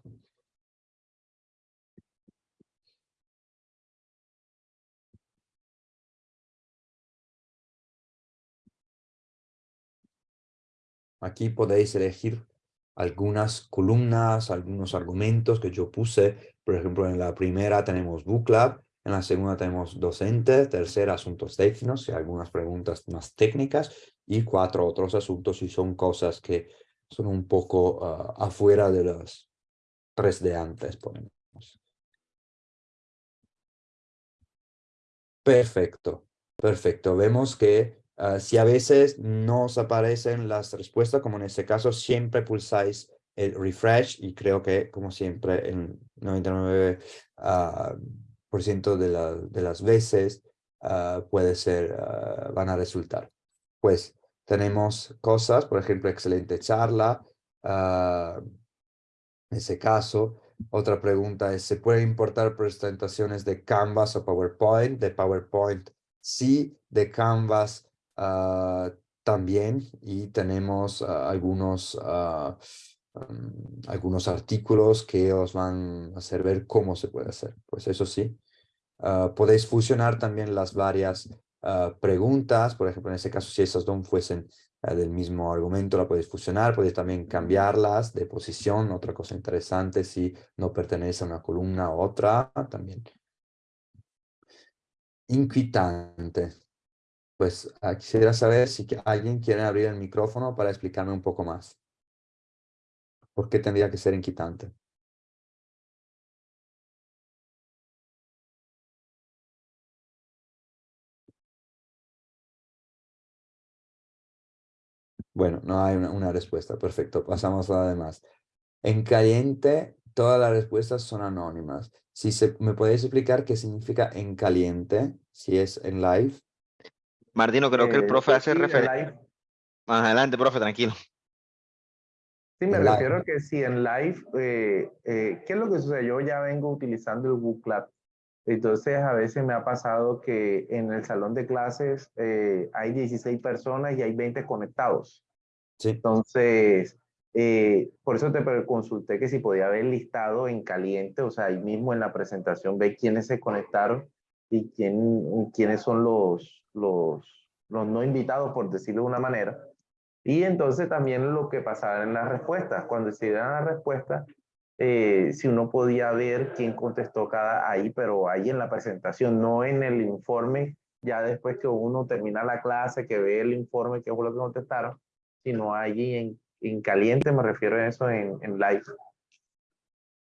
Aquí podéis elegir algunas columnas, algunos argumentos que yo puse. Por ejemplo, en la primera tenemos Book en la segunda tenemos docente, tercera asuntos técnicos y algunas preguntas más técnicas y cuatro otros asuntos y son cosas que son un poco ah, afuera de los tres de antes, Perfecto, perfecto. Vemos que ah, si a veces no os aparecen las respuestas, como en este caso, siempre pulsáis el refresh y creo que, como siempre, el 99% ah, por ciento de, de, las veces ah, puede ser, van a resultar. Pues tenemos cosas, por ejemplo, excelente charla, en ese caso, otra pregunta es, ¿se puede importar presentaciones de Canvas o PowerPoint? De PowerPoint sí, de Canvas ah, también. Y tenemos ah, algunos, mm, algunos artículos que os van a hacer ver cómo se puede hacer. Pues eso sí. podéis fusionar también las varias preguntas. Por ejemplo, en este caso, si esas dos fuesen del mismo argumento la podéis fusionar, podéis también cambiarlas de posición, otra cosa interesante si no pertenece a una columna u otra también. Inquietante. Pues ah, quisiera saber si alguien quiere abrir el micrófono para explicarme un poco más. ¿Por qué tendría que ser inquietante? Bueno, no hay una, respuesta. Perfecto. Pasamos a lo demás. En caliente, todas las respuestas son anónimas. Si se, ¿Me podéis explicar qué significa en caliente? Si es en live. Martino, creo que el eh, profe hace referencia. Más adelante, profe, tranquilo. Sí, me refiero a que si en live, eh, eh, ¿qué es lo que sucede? Yo ya vengo utilizando el Google Cloud. Entonces, a veces me ha pasado que en el salón de clases hay 16 personas y hay 20 conectados. Entonces, eh, por eso te consulté que si podía haber listado en caliente, o sea, ahí mismo en la presentación ve quiénes se conectaron y quién, quiénes son los, los, los no invitados, por decirlo de una manera. Y entonces también lo que pasaba en las respuestas, cuando se dan las respuestas, eh, si uno podía ver quién contestó cada ahí, pero ahí en la presentación, no en el informe, ya después que uno termina la clase, que ve el informe, qué fue lo que contestaron, sino allí en, en caliente, me refiero a eso en, en live.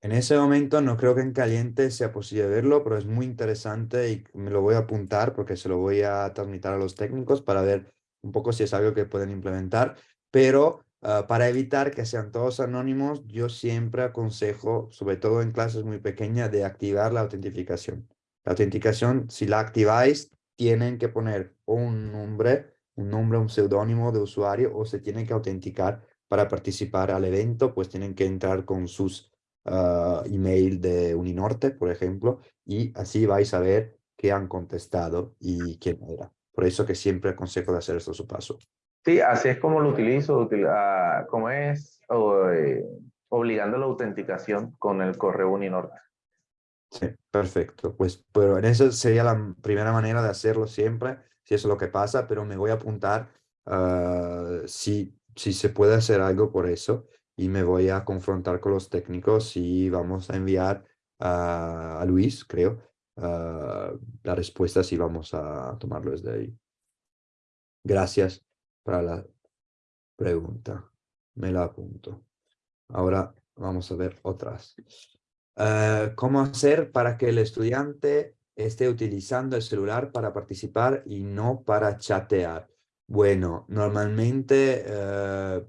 En ese momento no creo que en caliente sea posible verlo, pero es muy interesante y me lo voy a apuntar porque se lo voy a transmitir a los técnicos para ver un poco si es algo que pueden implementar. Pero ah, para evitar que sean todos anónimos, yo siempre aconsejo, sobre todo en clases muy pequeñas, de activar la autentificación. La autenticación, si la activáis, tienen que poner un nombre un nombre, un seudónimo de usuario o se tienen que autenticar para participar al evento, pues tienen que entrar con sus uh, email de Uninorte, por ejemplo, y así vais a ver qué han contestado y quién era. Por eso que siempre aconsejo de hacer esto su paso. Sí, así es como lo utilizo, uh, como es eh, obligando la autenticación con el correo Uninorte. Sí, perfecto. Pues, pero en eso sería la primera manera de hacerlo siempre si eso es lo que pasa, pero me voy a apuntar uh, si, si se puede hacer algo por eso y me voy a confrontar con los técnicos y vamos a enviar a Luis, creo, uh, la respuesta si vamos a tomarlo desde ahí. Gracias para la pregunta. Me la apunto. Ahora vamos a ver otras. Uh, ¿Cómo hacer para que el estudiante esté utilizando el celular para participar y no para chatear. Bueno, normalmente eh,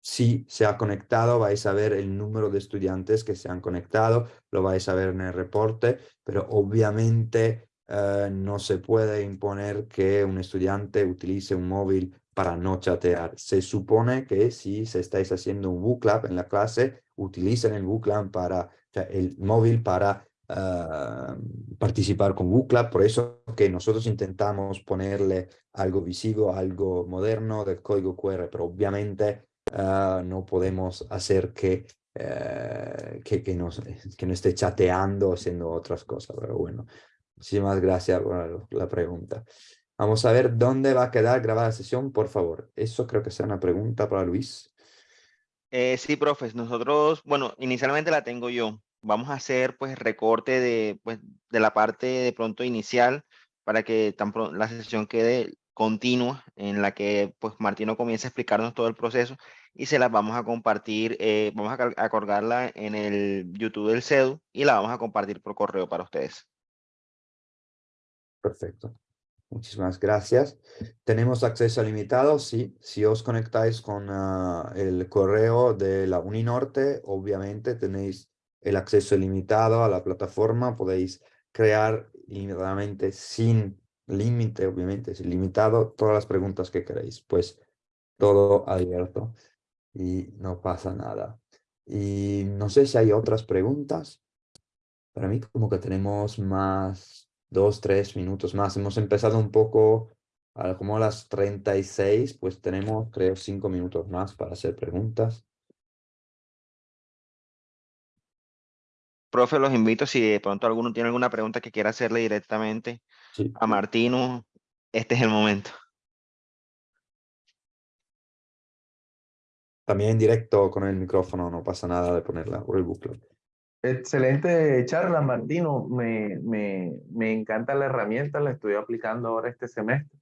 si se ha conectado vais a ver el número de estudiantes que se han conectado, lo vais a ver en el reporte, pero obviamente eh, no se puede imponer que un estudiante utilice un móvil para no chatear. Se supone que si se estáis haciendo un book club en la clase, utilicen el book club para, el móvil para Ah, participar con WooClub, por eso que nosotros intentamos ponerle algo visivo, algo moderno del código QR, pero obviamente ah, no podemos hacer que, eh, que, que, nos, que no esté chateando, haciendo otras cosas, pero bueno, muchísimas gracias por la pregunta. Vamos a ver dónde va a quedar grabada la sesión, por favor. Eso creo que sea una pregunta para Luis. Eh, sí, profes, nosotros, bueno, inicialmente la tengo yo vamos a hacer pues recorte de, pues, de la parte de pronto inicial para que tan la sesión quede continua en la que pues Martino comienza a explicarnos todo el proceso y se las vamos a compartir, eh, vamos a, a colgarla en el YouTube del CEDU y la vamos a compartir por correo para ustedes. Perfecto. Muchísimas gracias. ¿Tenemos acceso limitado? Sí. Si os conectáis con ah, el correo de la Uninorte, obviamente tenéis el acceso ilimitado a la plataforma. Podéis crear ilimitadamente sin límite, obviamente, sin limitado, todas las preguntas que queréis. Pues todo abierto y no pasa nada. Y no sé si hay otras preguntas. Para mí como que tenemos más, dos, tres minutos más. Hemos empezado un poco a como a las 36, pues tenemos creo cinco minutos más para hacer preguntas. Profe, los invito si de pronto alguno tiene alguna pregunta que quiera hacerle directamente Sí. a Martino, este es el momento. También en directo con el micrófono, no pasa nada de ponerla por el bucle. Excelente charla, Martino. Me, me, me encanta la herramienta, la estoy aplicando ahora este semestre.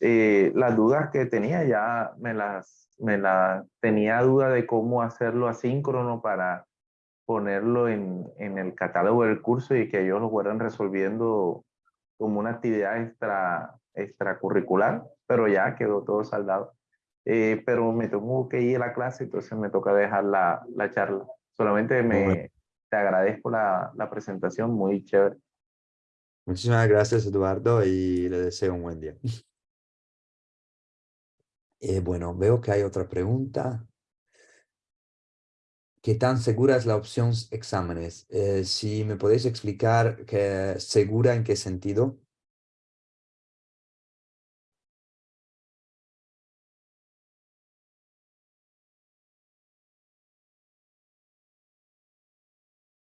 Eh, las dudas que tenía ya me las, me las tenía duda de cómo hacerlo asíncrono para ponerlo en, en el catálogo del curso y que ellos lo fueran resolviendo como una actividad extra, extracurricular, pero ya quedó todo saldado. Eh, pero me tengo que ir a la clase, entonces me toca dejar la, la charla. Solamente me, te agradezco la, la presentación, muy chévere. Muchísimas gracias, Eduardo, y le deseo un buen día. Eh, bueno, veo que hay otra pregunta. ¿Qué tan segura es la opción exámenes? Eh, si me podéis explicar que segura en qué sentido.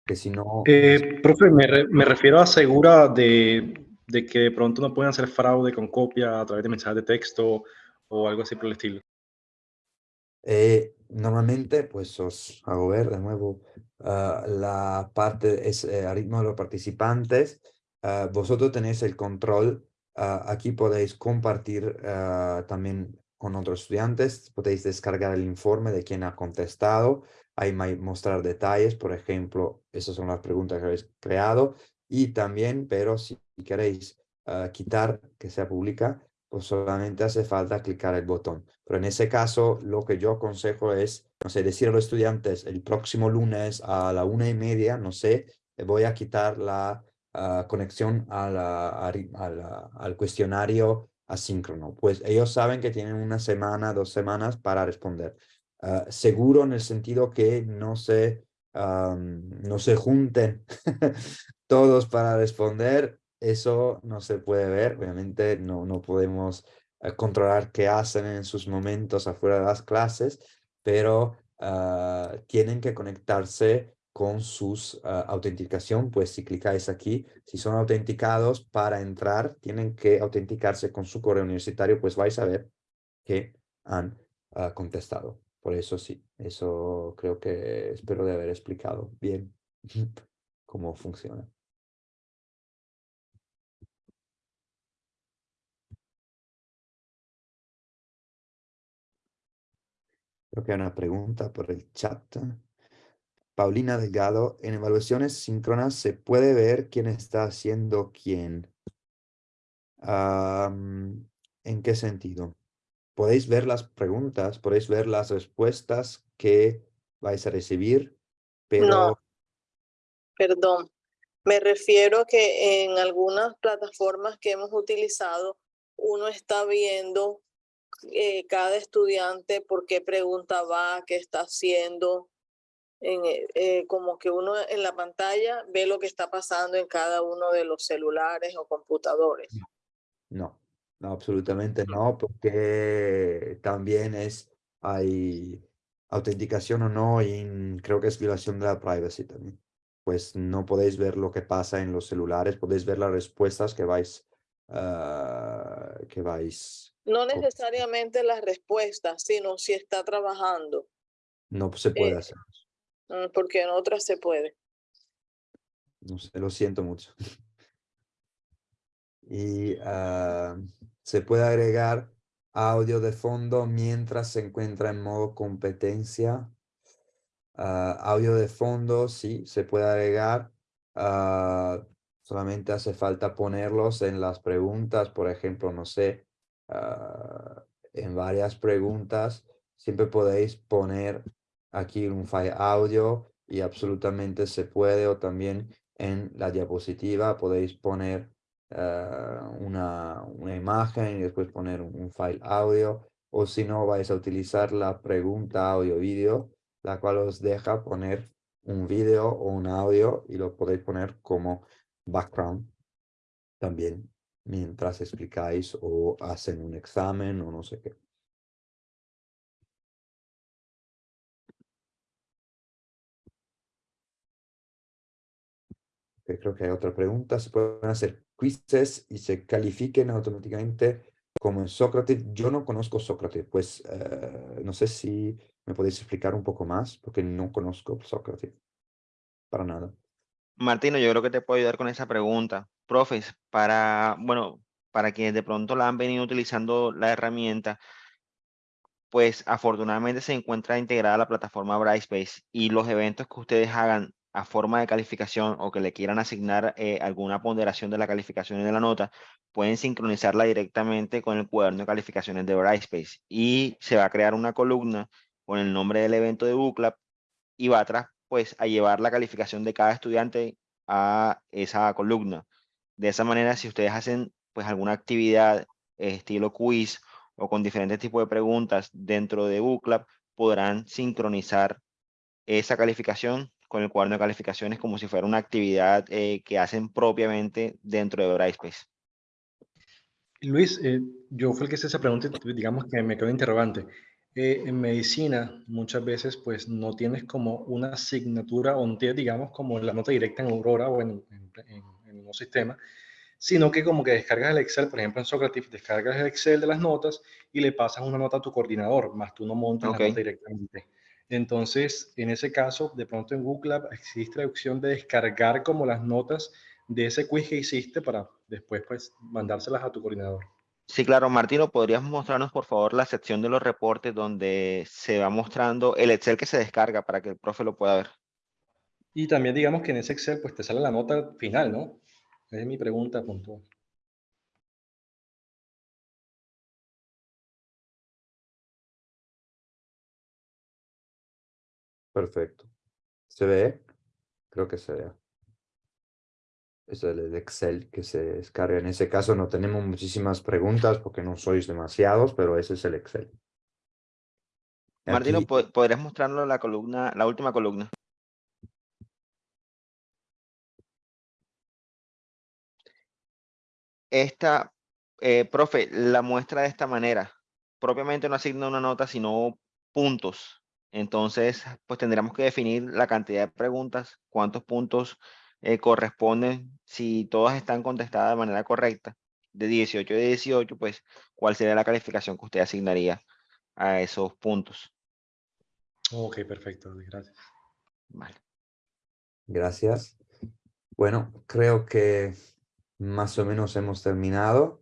Que si no... Eh, profe, me, re- me refiero a segura de, de que de pronto no pueden hacer fraude con copia a través de mensajes de texto o algo así por el estilo. Eh, normalmente, pues os hago ver de nuevo ah, la parte es eh, a ritmo de los participantes. Ah, vosotros tenéis el control. ah, aquí podéis compartir también con otros estudiantes. Podéis descargar el informe de quién ha contestado. Ahí mostrar detalles, por ejemplo, esas son las preguntas que habéis creado. Y también, pero si queréis ah, quitar que sea pública, pues solamente hace falta clicar el botón. Pero en ese caso, lo que yo aconsejo es, no sé, decir a los estudiantes el próximo lunes a la una y media, no sé, voy a quitar la ah, conexión a la- a a la- al cuestionario asíncrono. Pues ellos saben que tienen una semana, dos semanas para responder. Ah, seguro en el sentido que no se, am, no se junten todos para responder eso no se puede ver, obviamente no, no podemos eh, controlar qué hacen en sus momentos afuera de las clases, pero ah, tienen que conectarse con sus ah, autenticación, pues si clicáis aquí, si son autenticados para entrar, tienen que autenticarse con su correo universitario, pues vais a ver que han ah, contestado. Por eso sí, eso creo que espero de haber explicado bien cómo funciona. Creo que hay una pregunta por el chat. Paulina Delgado, en evaluaciones síncronas se puede ver quién está haciendo quién. Am, ¿En qué sentido? Podéis ver las preguntas, podéis ver las respuestas que vais a recibir, pero No, perdón. Me refiero que en algunas plataformas que hemos utilizado, uno está viendo eh, cada estudiante por qué pregunta va, qué está haciendo. En, eh, como que uno en la pantalla ve lo que está pasando en cada uno de los celulares o computadores. no, no, absolutamente no, porque también es, hay autenticación o no, y creo que es violación de la privacy también. Pues no podéis ver lo que pasa en los celulares, podéis ver las respuestas que vais, ah, que vais, No necesariamente las respuestas, sino si está trabajando, no se puede Eh, hacer. mm, porque en otras se puede. No sé, lo siento mucho. y ah, se puede agregar audio de fondo mientras se encuentra en modo competencia. Ah, audio de fondo, sí, se puede agregar. ah, solamente hace falta ponerlos en las preguntas, por ejemplo, no sé, ah, en varias preguntas, siempre podéis poner aquí un file audio y absolutamente se puede o también en la diapositiva podéis poner ah, una, una imagen y después poner un, file audio o si no vais a utilizar la pregunta audio vídeo la cual os deja poner un vídeo o un audio y lo podéis poner como background también mientras explicáis o hacen un examen o no sé qué. Creo que hay otra pregunta. ¿Se pueden hacer quizzes y se califiquen automáticamente como en Sócrates? Yo no conozco Sócrates, pues eh, no sé si me podéis explicar un poco más porque no conozco Sócrates para nada. Martino, yo creo que te puedo ayudar con esa pregunta. Profes, para, bueno, para quienes de pronto la han venido utilizando la herramienta, pues afortunadamente se encuentra integrada la plataforma Brightspace y los eventos que ustedes hagan a forma de calificación o que le quieran asignar eh, alguna ponderación de la calificación y de la nota, pueden sincronizarla directamente con el cuaderno de calificaciones de Brightspace y se va a crear una columna con el nombre del evento de Bootclub y va atrás pues a llevar la calificación de cada estudiante a esa columna. De esa manera, si ustedes hacen pues alguna actividad estilo quiz o con diferentes tipos de preguntas dentro de Bootclub, podrán sincronizar esa calificación con el cuaderno de calificaciones como si fuera una actividad eh, que hacen propiamente dentro de Brightspace. Luis, eh, yo fui el que hice esa pregunta y digamos que me quedó interrogante. Eh, en medicina muchas veces pues no tienes como una asignatura o no tienes digamos como la nota directa en Aurora o en, en, en un sistema, sino que como que descargas el Excel, por ejemplo en Socrative, descargas el Excel de las notas y le pasas una nota a tu coordinador, más tú no montas Okay. la nota directamente. Entonces, en ese caso, de pronto en Google Lab existe la opción de descargar como las notas de ese quiz que hiciste para después pues mandárselas a tu coordinador. Sí, claro, Martino, ¿podrías mostrarnos por favor la sección de los reportes donde se va mostrando el Excel que se descarga para que el profe lo pueda ver? Y también digamos que en ese Excel pues te sale la nota final, ¿no? Esa es mi pregunta puntual. Perfecto. ¿Se ve? Creo que se ve. Es el Excel que se descarga. En ese caso no tenemos muchísimas preguntas porque no sois demasiados, pero ese es el Excel. Martino, Aquí- ¿po- ¿podrías mostrarnos la columna, la última columna? Esta, eh, profe, la muestra de esta manera. Propiamente no asigna una nota, sino puntos. Entonces, pues tendríamos que definir la cantidad de preguntas, cuántos puntos eh, corresponden, si todas están contestadas de manera correcta, de 18 de 18, pues, ¿cuál sería la calificación que usted asignaría a esos puntos? Ok, perfecto, gracias. Vale. Gracias. Bueno, creo que más o menos hemos terminado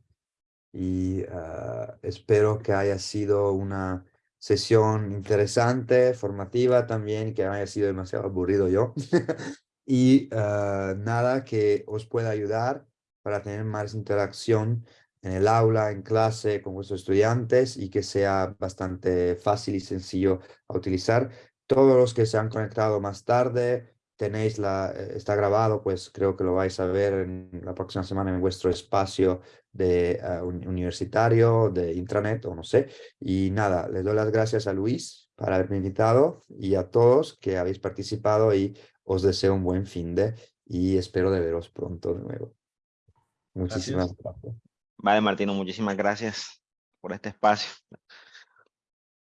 y ah, espero que haya sido una sesión interesante, formativa también, que haya sido demasiado aburrido yo. y ah, nada que os pueda ayudar para tener más interacción en el aula, en clase, con vuestros estudiantes y que sea bastante fácil y sencillo a utilizar. Todos los que se han conectado más tarde, tenéis la, eh, está grabado, pues creo que lo vais a ver en la próxima semana en vuestro espacio de un- universitario, de intranet o no sé. Y nada, le doy las gracias a Luis por haberme invitado y a todos que habéis participado y os deseo un buen fin de y espero de veros pronto de nuevo. Muchísimas gracias. Vale, Martino, muchísimas gracias por este espacio.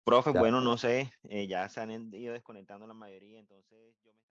Profe, Ya. bueno, no sé, eh, ya se han ido desconectando la mayoría, entonces yo me...